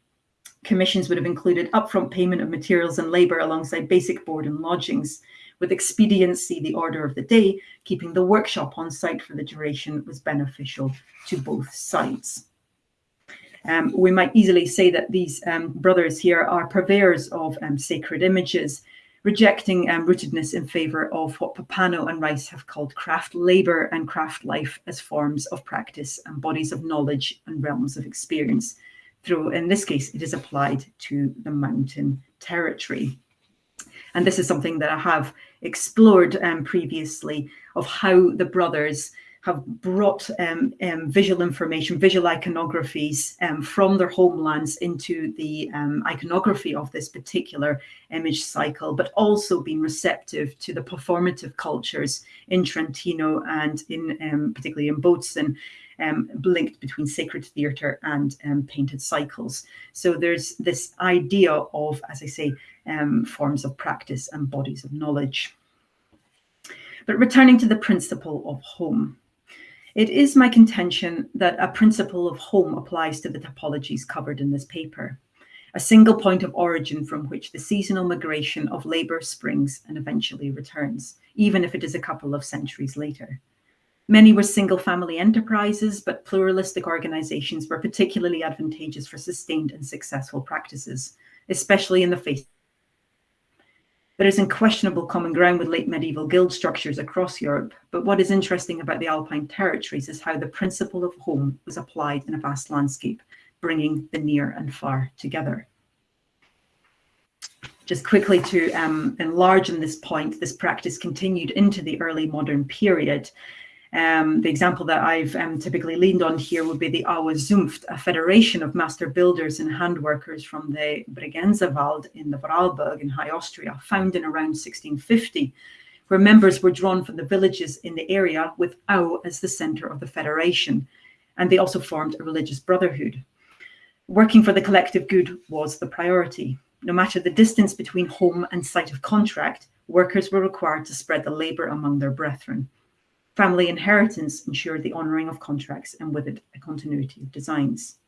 Commissions would have included upfront payment of materials and labour alongside basic board and lodgings. With expediency, the order of the day, keeping the workshop on site for the duration was beneficial to both sides. Um, we might easily say that these um, brothers here are purveyors of um, sacred images, rejecting um, rootedness in favour of what Pappano and Rice have called craft labour and craft life as forms of practice and bodies of knowledge and realms of experience. Through, in this case, it is applied to the mountain territory. And this is something that I have explored um, previously of how the brothers have brought um, um, visual information, visual iconographies um, from their homelands into the um, iconography of this particular image cycle, but also been receptive to the performative cultures in Trentino and in um, particularly in Bozen, um, linked between sacred theatre and painted cycles. So there's this idea of, as I say, forms of practice and bodies of knowledge. But returning to the principle of home, it is my contention that a principle of home applies to the topologies covered in this paper, a single point of origin from which the seasonal migration of labour springs and eventually returns, even if it is a couple of centuries later. Many were single family enterprises, but pluralistic organizations were particularly advantageous for sustained and successful practices, especially in the face there is unquestionable common ground with late medieval guild structures across Europe, but what is interesting about the Alpine territories is how the principle of home was applied in a vast landscape, bringing the near and far together. Just quickly to um, enlarge on this point, this practice continued into the early modern period, um, the example that I've um, typically leaned on here would be the Aue Zunft, a federation of master builders and handworkers from the Bregenzerwald in the Vorarlberg in High Austria, founded around 1650, where members were drawn from the villages in the area with Aue as the center of the federation. And they also formed a religious brotherhood. Working for the collective good was the priority. No matter the distance between home and site of contract, workers were required to spread the labor among their brethren. Family inheritance ensured the honouring of contracts and with it a continuity of designs.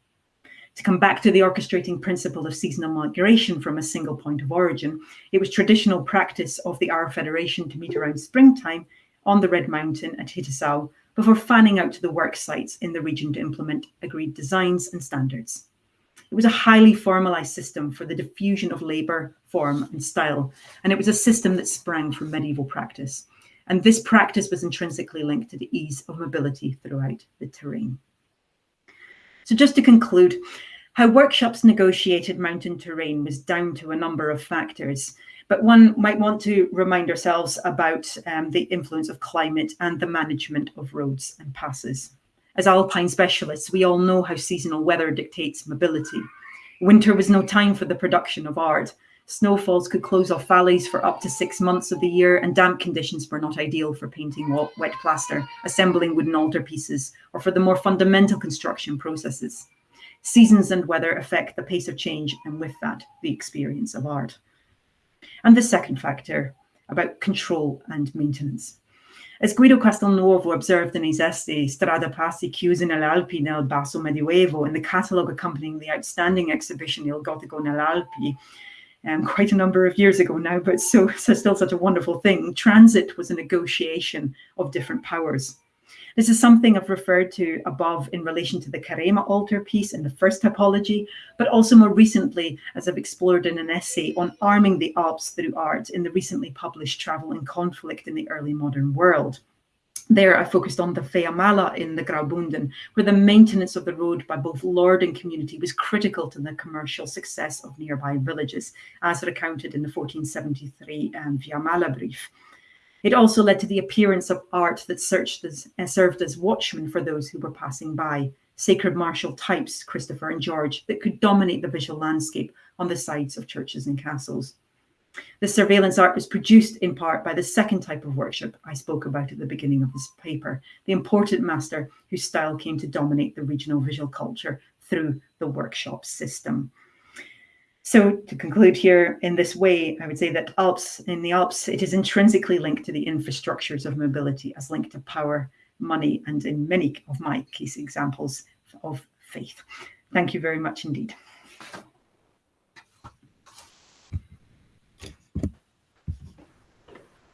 To come back to the orchestrating principle of seasonal migration from a single point of origin, it was traditional practice of the Aue Federation to meet around springtime on the Red Mountain at Hittisau before fanning out to the work sites in the region to implement agreed designs and standards. It was a highly formalized system for the diffusion of labour, form and style, and it was a system that sprang from medieval practice and this practice was intrinsically linked to the ease of mobility throughout the terrain. So just to conclude, how workshops negotiated mountain terrain was down to a number of factors, but one might want to remind ourselves about um, the influence of climate and the management of roads and passes. As alpine specialists, we all know how seasonal weather dictates mobility. Winter was no time for the production of art, Snowfalls could close off valleys for up to six months of the year, and damp conditions were not ideal for painting wet plaster, assembling wooden altarpieces, or for the more fundamental construction processes. Seasons and weather affect the pace of change, and with that, the experience of art. And the second factor about control and maintenance. As Guido Castelnuovo observed in his essay Strada Passi chiuse nelle Alpi nel Basso Medioevo in the catalogue accompanying the outstanding exhibition Il Gotico nelle Alpi, um, quite a number of years ago now, but so, so still such a wonderful thing. Transit was a negotiation of different powers. This is something I've referred to above in relation to the Carema altarpiece in the first typology, but also more recently, as I've explored in an essay on arming the Alps through art in the recently published Travel and Conflict in the Early Modern World. There, I focused on the Viamala in the Graubunden, where the maintenance of the road by both lord and community was critical to the commercial success of nearby villages, as recounted in the 1473 um, Viamala brief. It also led to the appearance of art that as, uh, served as watchmen for those who were passing by, sacred martial types, Christopher and George, that could dominate the visual landscape on the sides of churches and castles. The surveillance art was produced in part by the second type of workshop I spoke about at the beginning of this paper, the important master whose style came to dominate the regional visual culture through the workshop system. So to conclude here in this way, I would say that Alps in the Alps, it is intrinsically linked to the infrastructures of mobility as linked to power, money, and in many of my case examples of faith. Thank you very much indeed.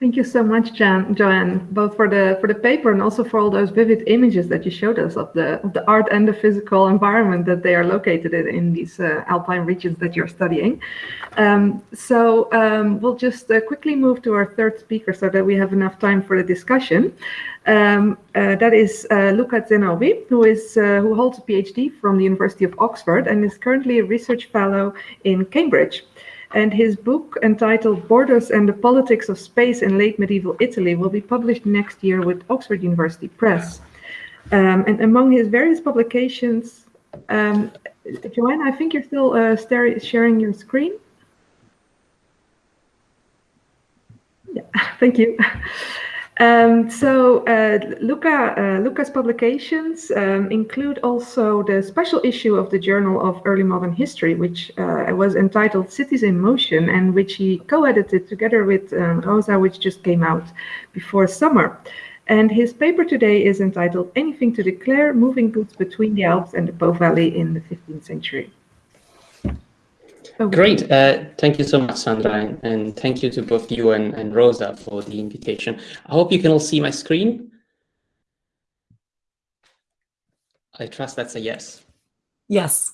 Thank you so much, Jan, Joanne, both for the for the paper and also for all those vivid images that you showed us of the of the art and the physical environment that they are located in, in these uh, alpine regions that you're studying. Um, so um, we'll just uh, quickly move to our third speaker so that we have enough time for the discussion. Um, uh, that is uh, Luca Zenobi, who is uh, who holds a PhD from the University of Oxford and is currently a research fellow in Cambridge and his book entitled Borders and the Politics of Space in Late Medieval Italy will be published next year with Oxford University Press. Um, and among his various publications, um, Joanne, I think you're still uh, sharing your screen. Yeah, thank you. Um, so uh, Luca, uh, Luca's publications um, include also the special issue of the Journal of Early Modern History, which uh, was entitled Cities in Motion, and which he co-edited together with um, Rosa, which just came out before summer. And his paper today is entitled Anything to Declare, Moving Goods Between the Alps and the Po Valley in the 15th Century. Great. Uh, thank you so much, Sandra, and, and, thank you to both you and, and Rosa for the invitation. I hope you can all see my screen. I trust that's a yes. Yes.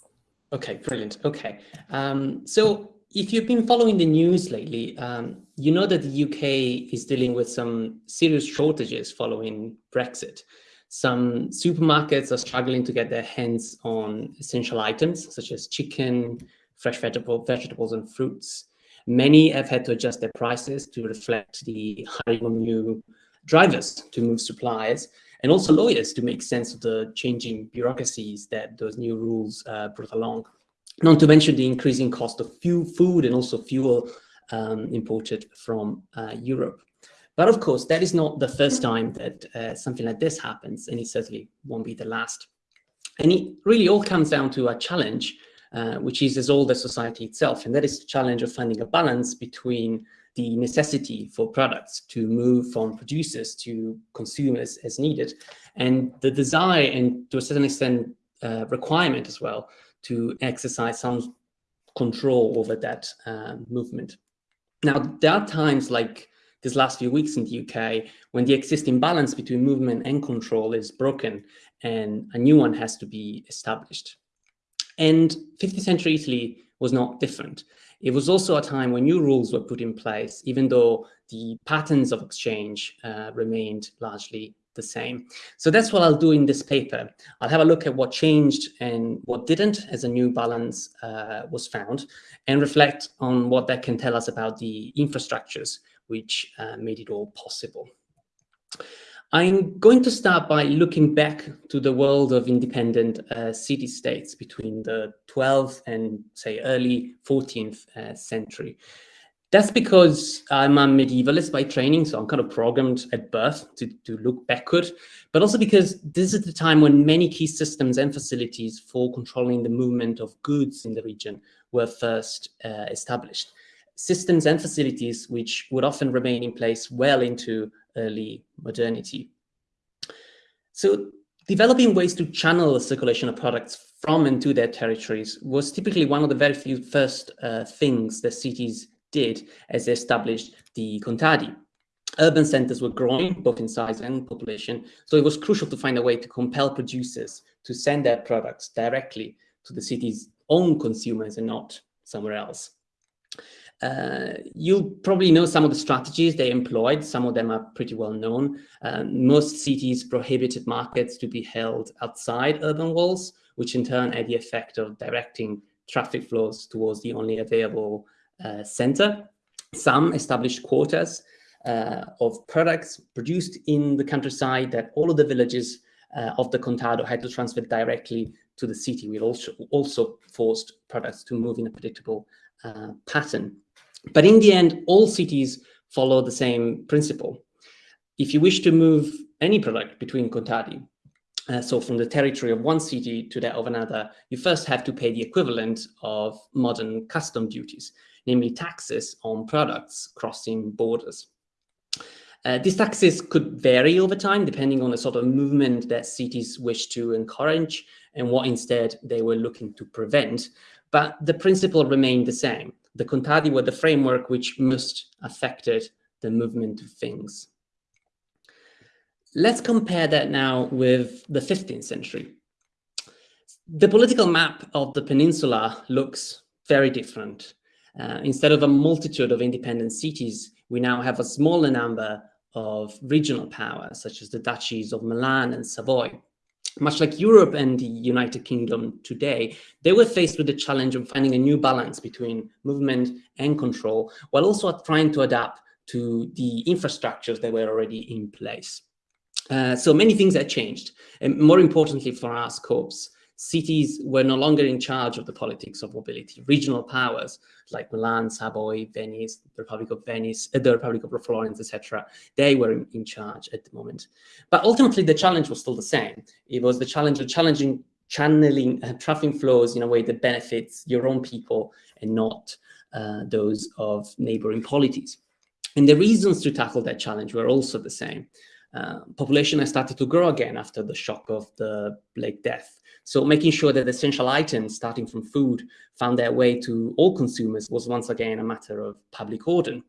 Okay, brilliant. Okay. Um, so if you've been following the news lately, um, you know that the UK is dealing with some serious shortages following Brexit. Some supermarkets are struggling to get their hands on essential items such as chicken, fresh vegetable, vegetables and fruits. Many have had to adjust their prices to reflect the hiring new drivers to move supplies and also lawyers to make sense of the changing bureaucracies that those new rules uh, brought along. Not to mention the increasing cost of fuel, food and also fuel um, imported from uh, Europe. But of course, that is not the first time that uh, something like this happens, and it certainly won't be the last. And it really all comes down to a challenge uh, which is as old as society itself. And that is the challenge of finding a balance between the necessity for products to move from producers to consumers as needed, and the desire and to a certain extent uh, requirement as well to exercise some control over that uh, movement. Now, there are times like these last few weeks in the UK when the existing balance between movement and control is broken and a new one has to be established. And 15th century Italy was not different. It was also a time when new rules were put in place, even though the patterns of exchange uh, remained largely the same. So that's what I'll do in this paper. I'll have a look at what changed and what didn't as a new balance uh, was found and reflect on what that can tell us about the infrastructures which uh, made it all possible. I'm going to start by looking back to the world of independent uh, city-states between the 12th and, say, early 14th uh, century. That's because I'm a medievalist by training, so I'm kind of programmed at birth to, to look backward, but also because this is the time when many key systems and facilities for controlling the movement of goods in the region were first uh, established. Systems and facilities which would often remain in place well into early modernity. So developing ways to channel the circulation of products from and to their territories was typically one of the very few first uh, things that cities did as they established the contadi. Urban centers were growing both in size and population, so it was crucial to find a way to compel producers to send their products directly to the city's own consumers and not somewhere else. Uh, you'll probably know some of the strategies they employed. Some of them are pretty well known. Uh, most cities prohibited markets to be held outside urban walls, which in turn had the effect of directing traffic flows towards the only available uh, center. Some established quotas uh, of products produced in the countryside that all of the villages uh, of the contado had to transfer directly to the city. We also, also forced products to move in a predictable uh, pattern. But in the end, all cities follow the same principle. If you wish to move any product between contadi, uh, so from the territory of one city to that of another, you first have to pay the equivalent of modern custom duties, namely taxes on products crossing borders. Uh, these taxes could vary over time depending on the sort of movement that cities wish to encourage and what instead they were looking to prevent. But the principle remained the same. The contadi were the framework which most affected the movement of things. Let's compare that now with the 15th century. The political map of the peninsula looks very different. Uh, instead of a multitude of independent cities, we now have a smaller number of regional powers, such as the duchies of Milan and Savoy. Much like Europe and the United Kingdom today, they were faced with the challenge of finding a new balance between movement and control, while also trying to adapt to the infrastructures that were already in place. Uh, so many things had changed, and more importantly for our scopes, cities were no longer in charge of the politics of mobility. Regional powers like Milan, Savoy, Venice, the Republic of Venice, uh, the Republic of Florence, etc., they were in, in, charge at the moment. But ultimately, the challenge was still the same. It was the challenge of challenging channeling uh, traffic flows in a way that benefits your own people and not uh, those of neighboring polities. And the reasons to tackle that challenge were also the same. Uh, population has started to grow again after the shock of the Black Death. So making sure that essential items, starting from food, found their way to all consumers was once again a matter of public order.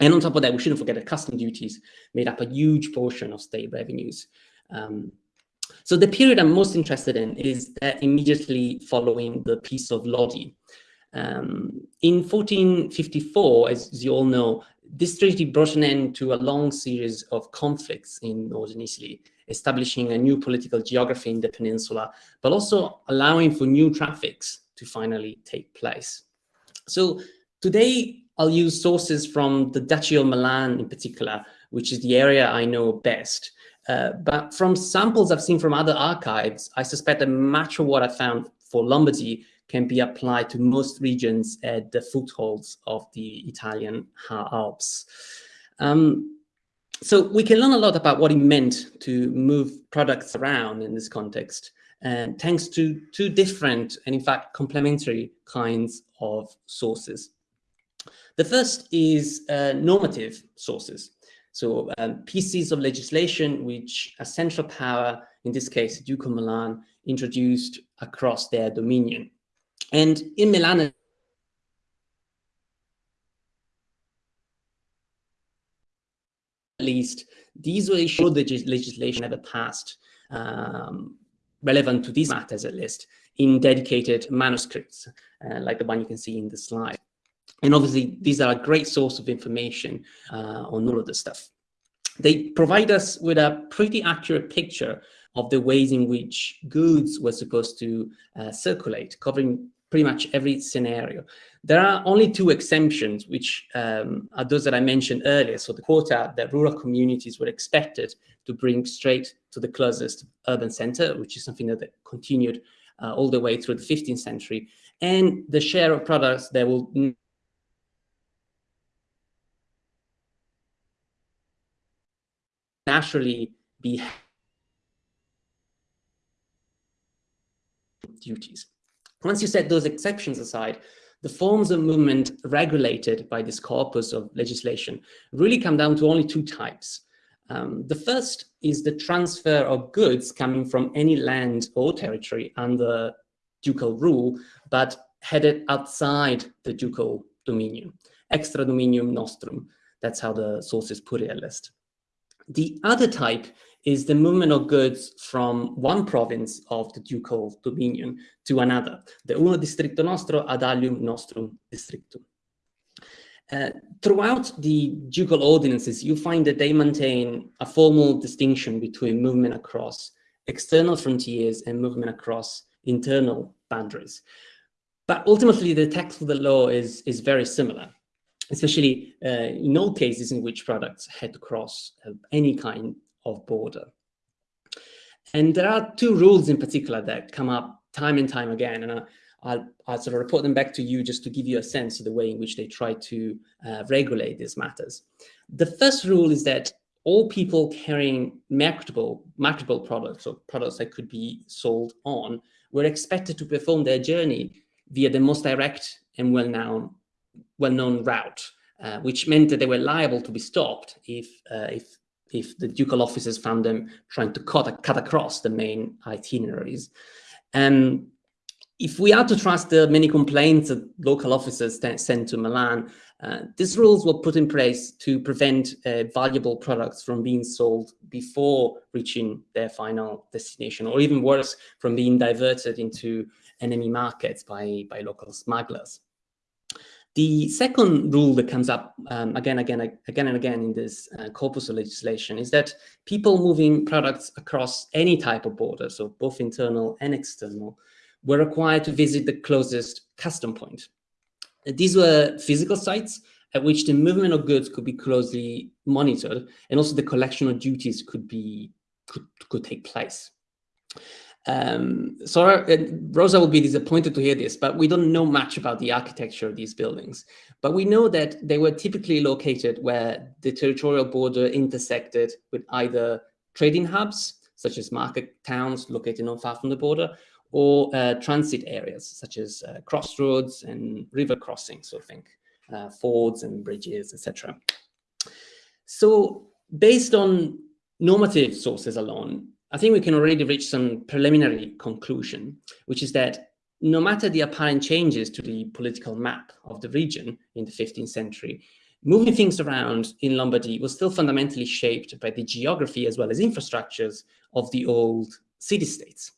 And on top of that, we shouldn't forget that custom duties made up a huge portion of state revenues. Um, so the period I'm most interested in is that immediately following the Peace of Lodi. Um, in 1454, as you all know, this treaty brought an end to a long series of conflicts in northern Italy, establishing a new political geography in the peninsula, but also allowing for new traffics to finally take place. So today I'll use sources from the Duchy of Milan in particular, which is the area I know best. Uh, but from samples I've seen from other archives, I suspect that much of what I found for Lombardy can be applied to most regions at the footholds of the Italian Alps. Um, so we can learn a lot about what it meant to move products around in this context, and thanks to two different and in fact complementary kinds of sources. The first is uh, normative sources. So um, pieces of legislation which a central power, in this case, the Duke of Milan, introduced across their dominion. And in Milan, least, these were issued the legislation ever passed um, relevant to these matters, at least, in dedicated manuscripts, uh, like the one you can see in the slide. And obviously, these are a great source of information uh, on all of this stuff. They provide us with a pretty accurate picture of the ways in which goods were supposed to uh, circulate, covering pretty much every scenario. There are only two exemptions, which um, are those that I mentioned earlier. So the quota that rural communities were expected to bring straight to the closest urban center, which is something that continued uh, all the way through the 15th century, and the share of products that will naturally be duties. Once you set those exceptions aside, the forms of movement regulated by this corpus of legislation really come down to only two types. Um, the first is the transfer of goods coming from any land or territory under ducal rule, but headed outside the ducal dominion, extra dominium nostrum. That's how the sources put it at least. The other type is the movement of goods from one province of the ducal dominion to another, the uno districto nostro ad alium nostrum districtum. Uh, throughout the ducal ordinances, you find that they maintain a formal distinction between movement across external frontiers and movement across internal boundaries. But ultimately, the text of the law is, is very similar, especially uh, in all cases in which products had to cross uh, any kind of border. And there are two rules in particular that come up time and time again, and I'll, I'll, sort of report them back to you just to give you a sense of the way in which they try to uh, regulate these matters. The first rule is that all people carrying marketable, marketable products or products that could be sold on were expected to perform their journey via the most direct and well-known well-known route, uh, which meant that they were liable to be stopped if, uh, if, if the ducal officers found them trying to cut, cut across the main itineraries. And if we are to trust the many complaints that local officers sent to Milan, uh, these rules were put in place to prevent uh, valuable products from being sold before reaching their final destination, or even worse, from being diverted into enemy markets by, by local smugglers. The second rule that comes up um, again, again, again and again in this uh, corpus of legislation is that people moving products across any type of border, so both internal and external, were required to visit the closest custom point. These were physical sites at which the movement of goods could be closely monitored, and also the collection of duties could be could, could take place. Um, so uh, Rosa will be disappointed to hear this, but we don't know much about the architecture of these buildings. But we know that they were typically located where the territorial border intersected with either trading hubs, such as market towns located not far from the border, or uh, transit areas, such as uh, crossroads and river crossings, so think uh, fords and bridges, etc. So based on normative sources alone, I think we can already reach some preliminary conclusion, which is that no matter the apparent changes to the political map of the region in the 15th century, moving things around in Lombardy was still fundamentally shaped by the geography as well as infrastructures of the old city-states.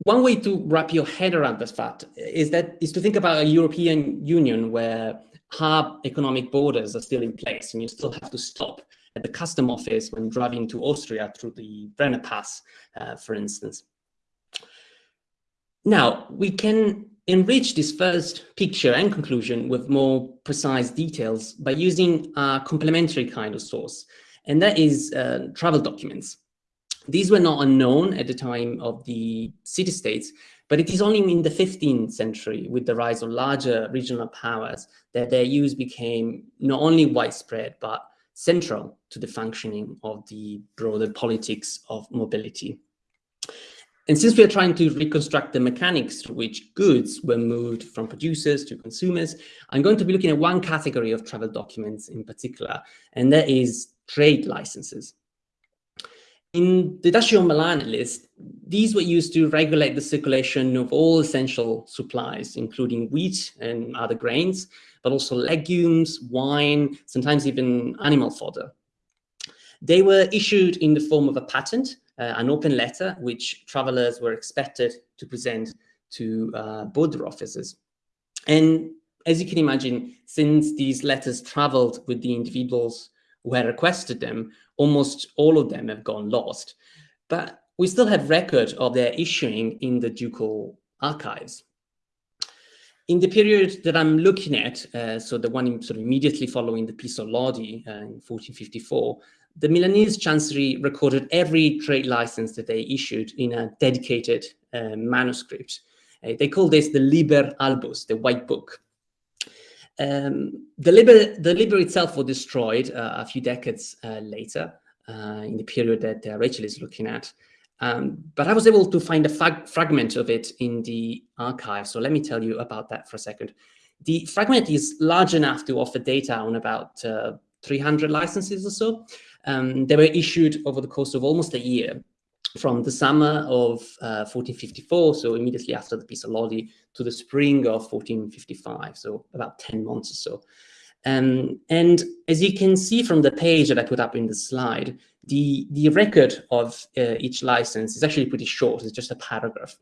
One way to wrap your head around this fact is that is to think about a European Union where hard economic borders are still in place and you still have to stop at the custom office when driving to Austria through the Brenner Pass, uh, for instance. Now, we can enrich this first picture and conclusion with more precise details by using a complementary kind of source, and that is uh, travel documents. These were not unknown at the time of the city-states, but it is only in the 15th century, with the rise of larger regional powers, that their use became not only widespread, but central to the functioning of the broader politics of mobility. And since we are trying to reconstruct the mechanics through which goods were moved from producers to consumers, I'm going to be looking at one category of travel documents in particular, and that is trade licenses. In the Dascio Milan list, these were used to regulate the circulation of all essential supplies, including wheat and other grains, but also legumes, wine, sometimes even animal fodder. They were issued in the form of a patent, uh, an open letter, which travelers were expected to present to uh, border officers. And as you can imagine, since these letters traveled with the individuals who had requested them, almost all of them have gone lost. But we still have record of their issuing in the ducal archives. In the period that I'm looking at, uh, so the one sort of immediately following the Peace of Lodi uh, in 1454, the Milanese Chancery recorded every trade license that they issued in a dedicated uh, manuscript. Uh, they call this the Liber Albus, the White Book. Um, the, Liber, the Liber itself was destroyed uh, a few decades uh, later, in the period that Rachel is looking at. Um, but I was able to find a fragment of it in the archive. So let me tell you about that for a second. The fragment is large enough to offer data on about uh, 300 licenses or so. Um, they were issued over the course of almost a year from the summer of uh, 1454, so immediately after the Peace of Lodi, to the spring of 1455, so about 10 months or so. Um, and as you can see from the page that I put up in the slide, the, the record of uh, each license is actually pretty short. It's just a paragraph.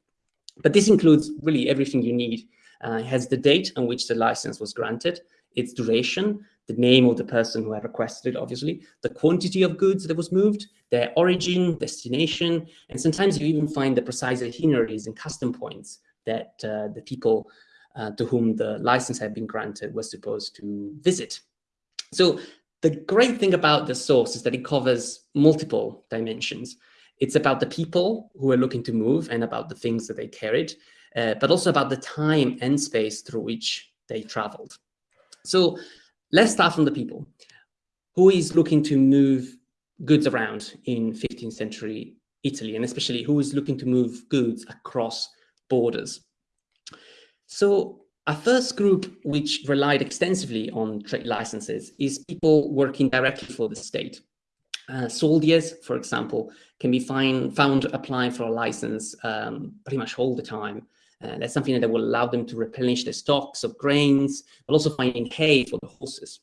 But this includes really everything you need. Uh, it has the date on which the license was granted, its duration, the name of the person who had requested it, obviously, the quantity of goods that was moved, their origin, destination, and sometimes you even find the precise itineraries and custom points that uh, the people uh, to whom the license had been granted was supposed to visit. So the great thing about the source is that it covers multiple dimensions. It's about the people who are looking to move and about the things that they carried, uh, but also about the time and space through which they traveled. So let's start from the people. Who is looking to move goods around in 15th century Italy, and especially who is looking to move goods across borders? So a first group which relied extensively on trade licenses is people working directly for the state. Uh, soldiers, for example, can be find, found applying for a license um, pretty much all the time. Uh, that's something that will allow them to replenish their stocks of grains, but also finding hay for the horses.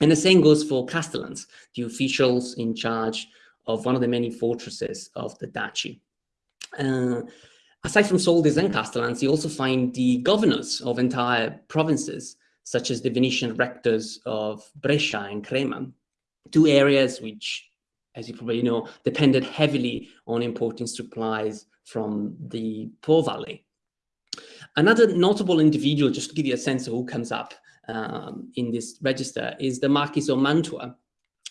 And the same goes for castellans, the officials in charge of one of the many fortresses of the duchy. Uh, aside from soldiers and castellans, you also find the governors of entire provinces, such as the Venetian rectors of Brescia and Crema, two areas which, as you probably know, depended heavily on importing supplies from the Po Valley. Another notable individual, just to give you a sense of who comes up um, in this register, is the Marquis of Mantua.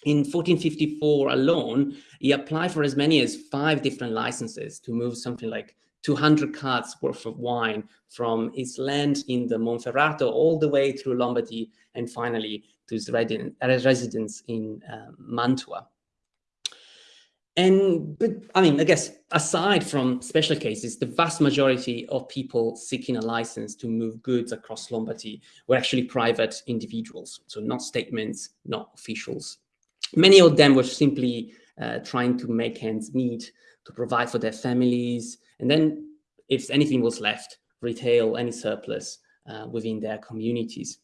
In 1454 alone, he applied for as many as five different licenses to move something like 200 carts worth of wine from his land in the Monferrato all the way through Lombardy and finally to his residence in uh, Mantua. And, but I mean, I guess aside from special cases, the vast majority of people seeking a license to move goods across Lombardy were actually private individuals. So not statements, not officials. Many of them were simply uh, trying to make ends meet, to provide for their families, and then if anything was left, retail any surplus uh, within their communities.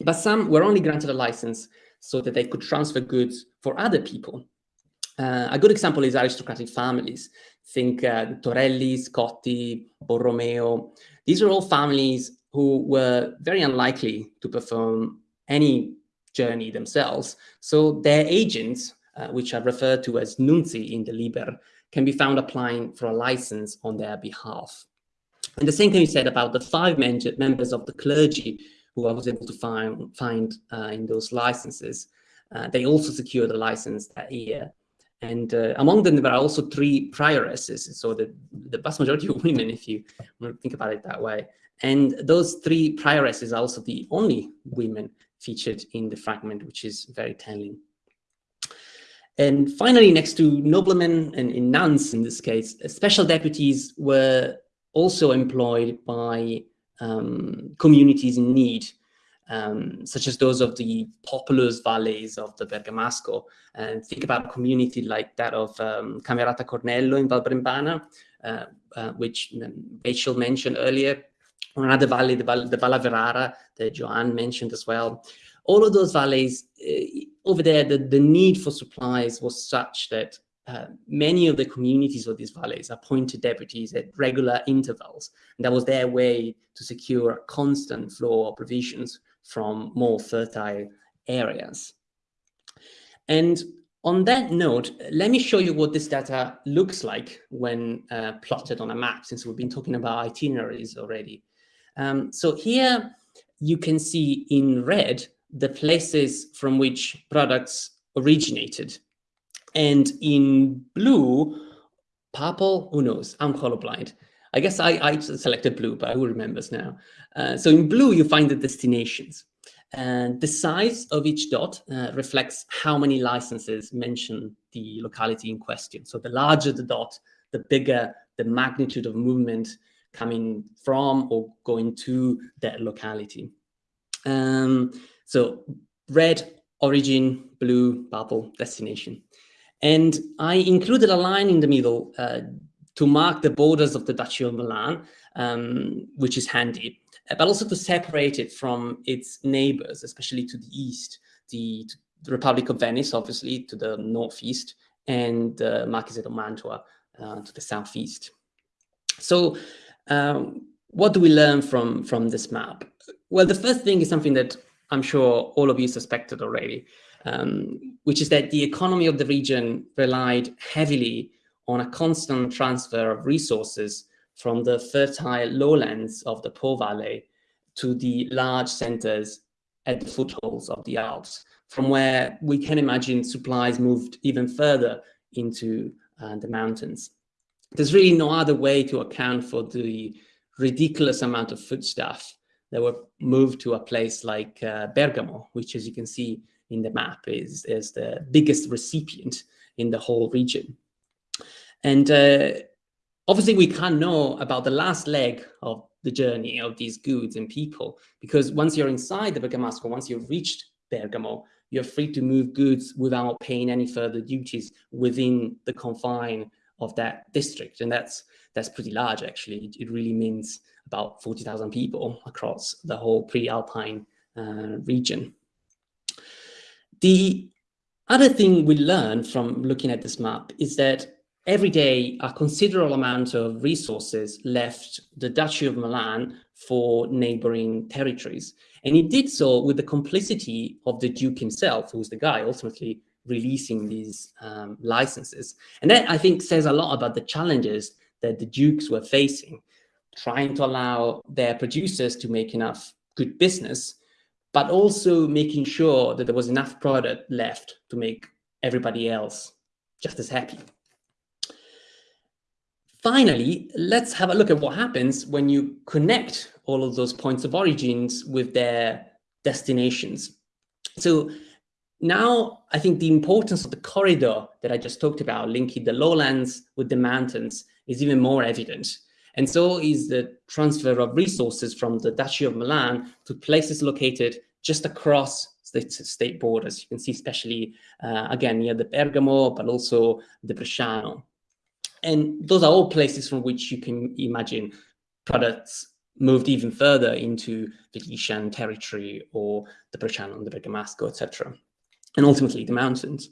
But some were only granted a license so that they could transfer goods for other people uh, a good example is aristocratic families. Think uh, Torelli, Scotti, Borromeo. These are all families who were very unlikely to perform any journey themselves. So their agents, uh, which are referred to as nunzi in the Liber, can be found applying for a license on their behalf. And the same can be said about the five members of the clergy who I was able to find, find uh, in those licenses. Uh, they also secured a license that year. And uh, among them, there are also three prioresses. So the, the vast majority of women, if you think about it that way. And those three prioresses are also the only women featured in the fragment, which is very telling. And finally, next to noblemen and nuns in this case, special deputies were also employed by um, communities in need um, such as those of the populous valleys of the Bergamasco. And think about a community like that of um, Camerata Cornello in Valbrembana, uh, uh, which Rachel mentioned earlier, or another valley, the, Val Averara that Joanne mentioned as well. All of those valleys, uh, over there, the, the need for supplies was such that uh, many of the communities of these valleys appointed deputies at regular intervals. And that was their way to secure a constant flow of provisions from more fertile areas. And on that note, let me show you what this data looks like when uh, plotted on a map, since we've been talking about itineraries already. Um, so here you can see in red the places from which products originated. And in blue, purple, who knows, I'm colorblind. I guess I, I selected blue, but who remembers now? Uh, so in blue, you find the destinations. And the size of each dot uh, reflects how many licenses mention the locality in question. So the larger the dot, the bigger the magnitude of movement coming from or going to that locality. Um, so red, origin, blue, purple, destination. And I included a line in the middle uh, to mark the borders of the Duchy of Milan, um, which is handy, uh, but also to separate it from its neighbors, especially to the east, the, the Republic of Venice, obviously, to the northeast, and uh, Marquisate of Mantua uh, to the southeast. So um, what do we learn from, from this map? Well, the first thing is something that I'm sure all of you suspected already, um, which is that the economy of the region relied heavily on a constant transfer of resources from the fertile lowlands of the Po Valley to the large centers at the foothills of the Alps, from where we can imagine supplies moved even further into uh, the mountains. There's really no other way to account for the ridiculous amount of foodstuff that were moved to a place like uh, Bergamo, which as you can see in the map is, is the biggest recipient in the whole region. And uh, obviously we can't know about the last leg of the journey of these goods and people. Because once you're inside the Bergamasco, once you've reached Bergamo, you're free to move goods without paying any further duties within the confine of that district. And that's that's pretty large, actually. It, really means about 40,000 people across the whole pre-Alpine uh, region. The other thing we learn from looking at this map is that every day a considerable amount of resources left the Duchy of Milan for neighboring territories. And he did so with the complicity of the Duke himself, who's the guy ultimately releasing these um, licenses. And that, I think, says a lot about the challenges that the Dukes were facing, trying to allow their producers to make enough good business, but also making sure that there was enough product left to make everybody else just as happy. Finally, let's have a look at what happens when you connect all of those points of origins with their destinations. So now I think the importance of the corridor that I just talked about, linking the lowlands with the mountains, is even more evident. And so is the transfer of resources from the Duchy of Milan to places located just across state, state borders. You can see especially, uh, again, near the Bergamo, but also the Bresciano. And those are all places from which you can imagine products moved even further into Venetian territory or the Bresciano, the Bergamasco, etc. And ultimately the mountains.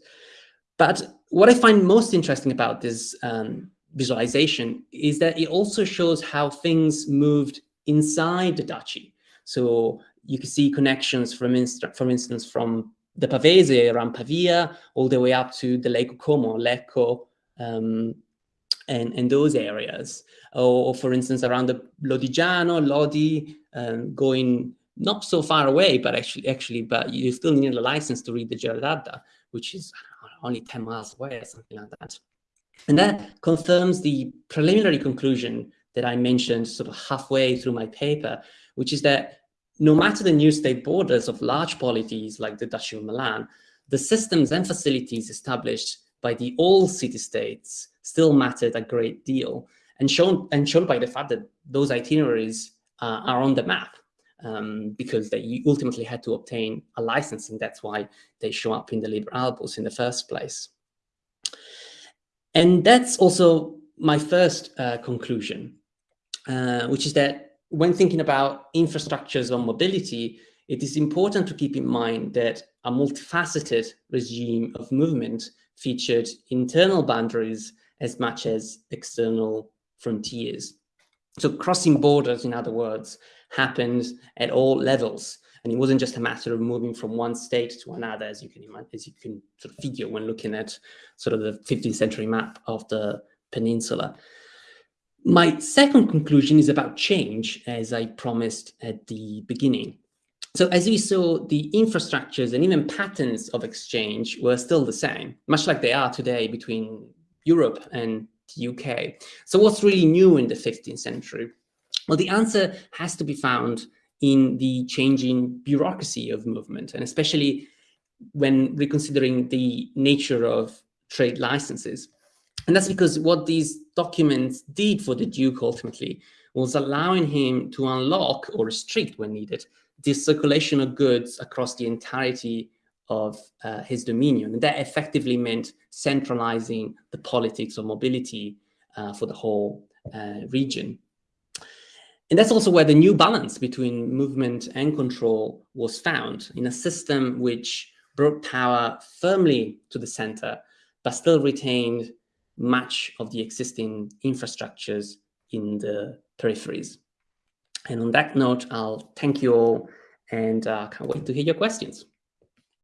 But what I find most interesting about this um, visualization is that it also shows how things moved inside the duchy. So you can see connections, from, inst from instance, from the Pavese around Pavia, all the way up to the Lake Como, Lecco, um, and, and those areas. Or, or, for instance, around the Lodigiano, Lodi, um, going not so far away, but actually, actually, but you still need a license to read the Ghiara d'Adda, which is only 10 miles away or something like that. And that confirms the preliminary conclusion that I mentioned sort of halfway through my paper, which is that no matter the new state borders of large polities like the Duchy of Milan, the systems and facilities established by the old city-states still mattered a great deal, and shown, and shown by the fact that those itineraries uh, are on the map, um, because they ultimately had to obtain a license, and that's why they show up in the Liber Albus in the first place. And that's also my first uh, conclusion, uh, which is that when thinking about infrastructures on mobility, it is important to keep in mind that a multifaceted regime of movement featured internal boundaries as much as external frontiers. So crossing borders, in other words, happened at all levels. And it wasn't just a matter of moving from one state to another, as you can imagine, as you can sort of figure when looking at sort of the 15th century map of the peninsula. My second conclusion is about change, as I promised at the beginning. So as we saw, the infrastructures and even patterns of exchange were still the same, much like they are today between Europe and the UK. So what's really new in the 15th century? Well, the answer has to be found in the changing bureaucracy of movement, and especially when reconsidering the nature of trade licenses. And that's because what these documents did for the Duke ultimately was allowing him to unlock or restrict when needed the circulation of goods across the entirety of uh, his dominion. And that effectively meant centralizing the politics of mobility uh, for the whole uh, region. And that's also where the new balance between movement and control was found in a system which brought power firmly to the center, but still retained much of the existing infrastructures in the peripheries. And on that note, I'll thank you all and uh, can't wait to hear your questions.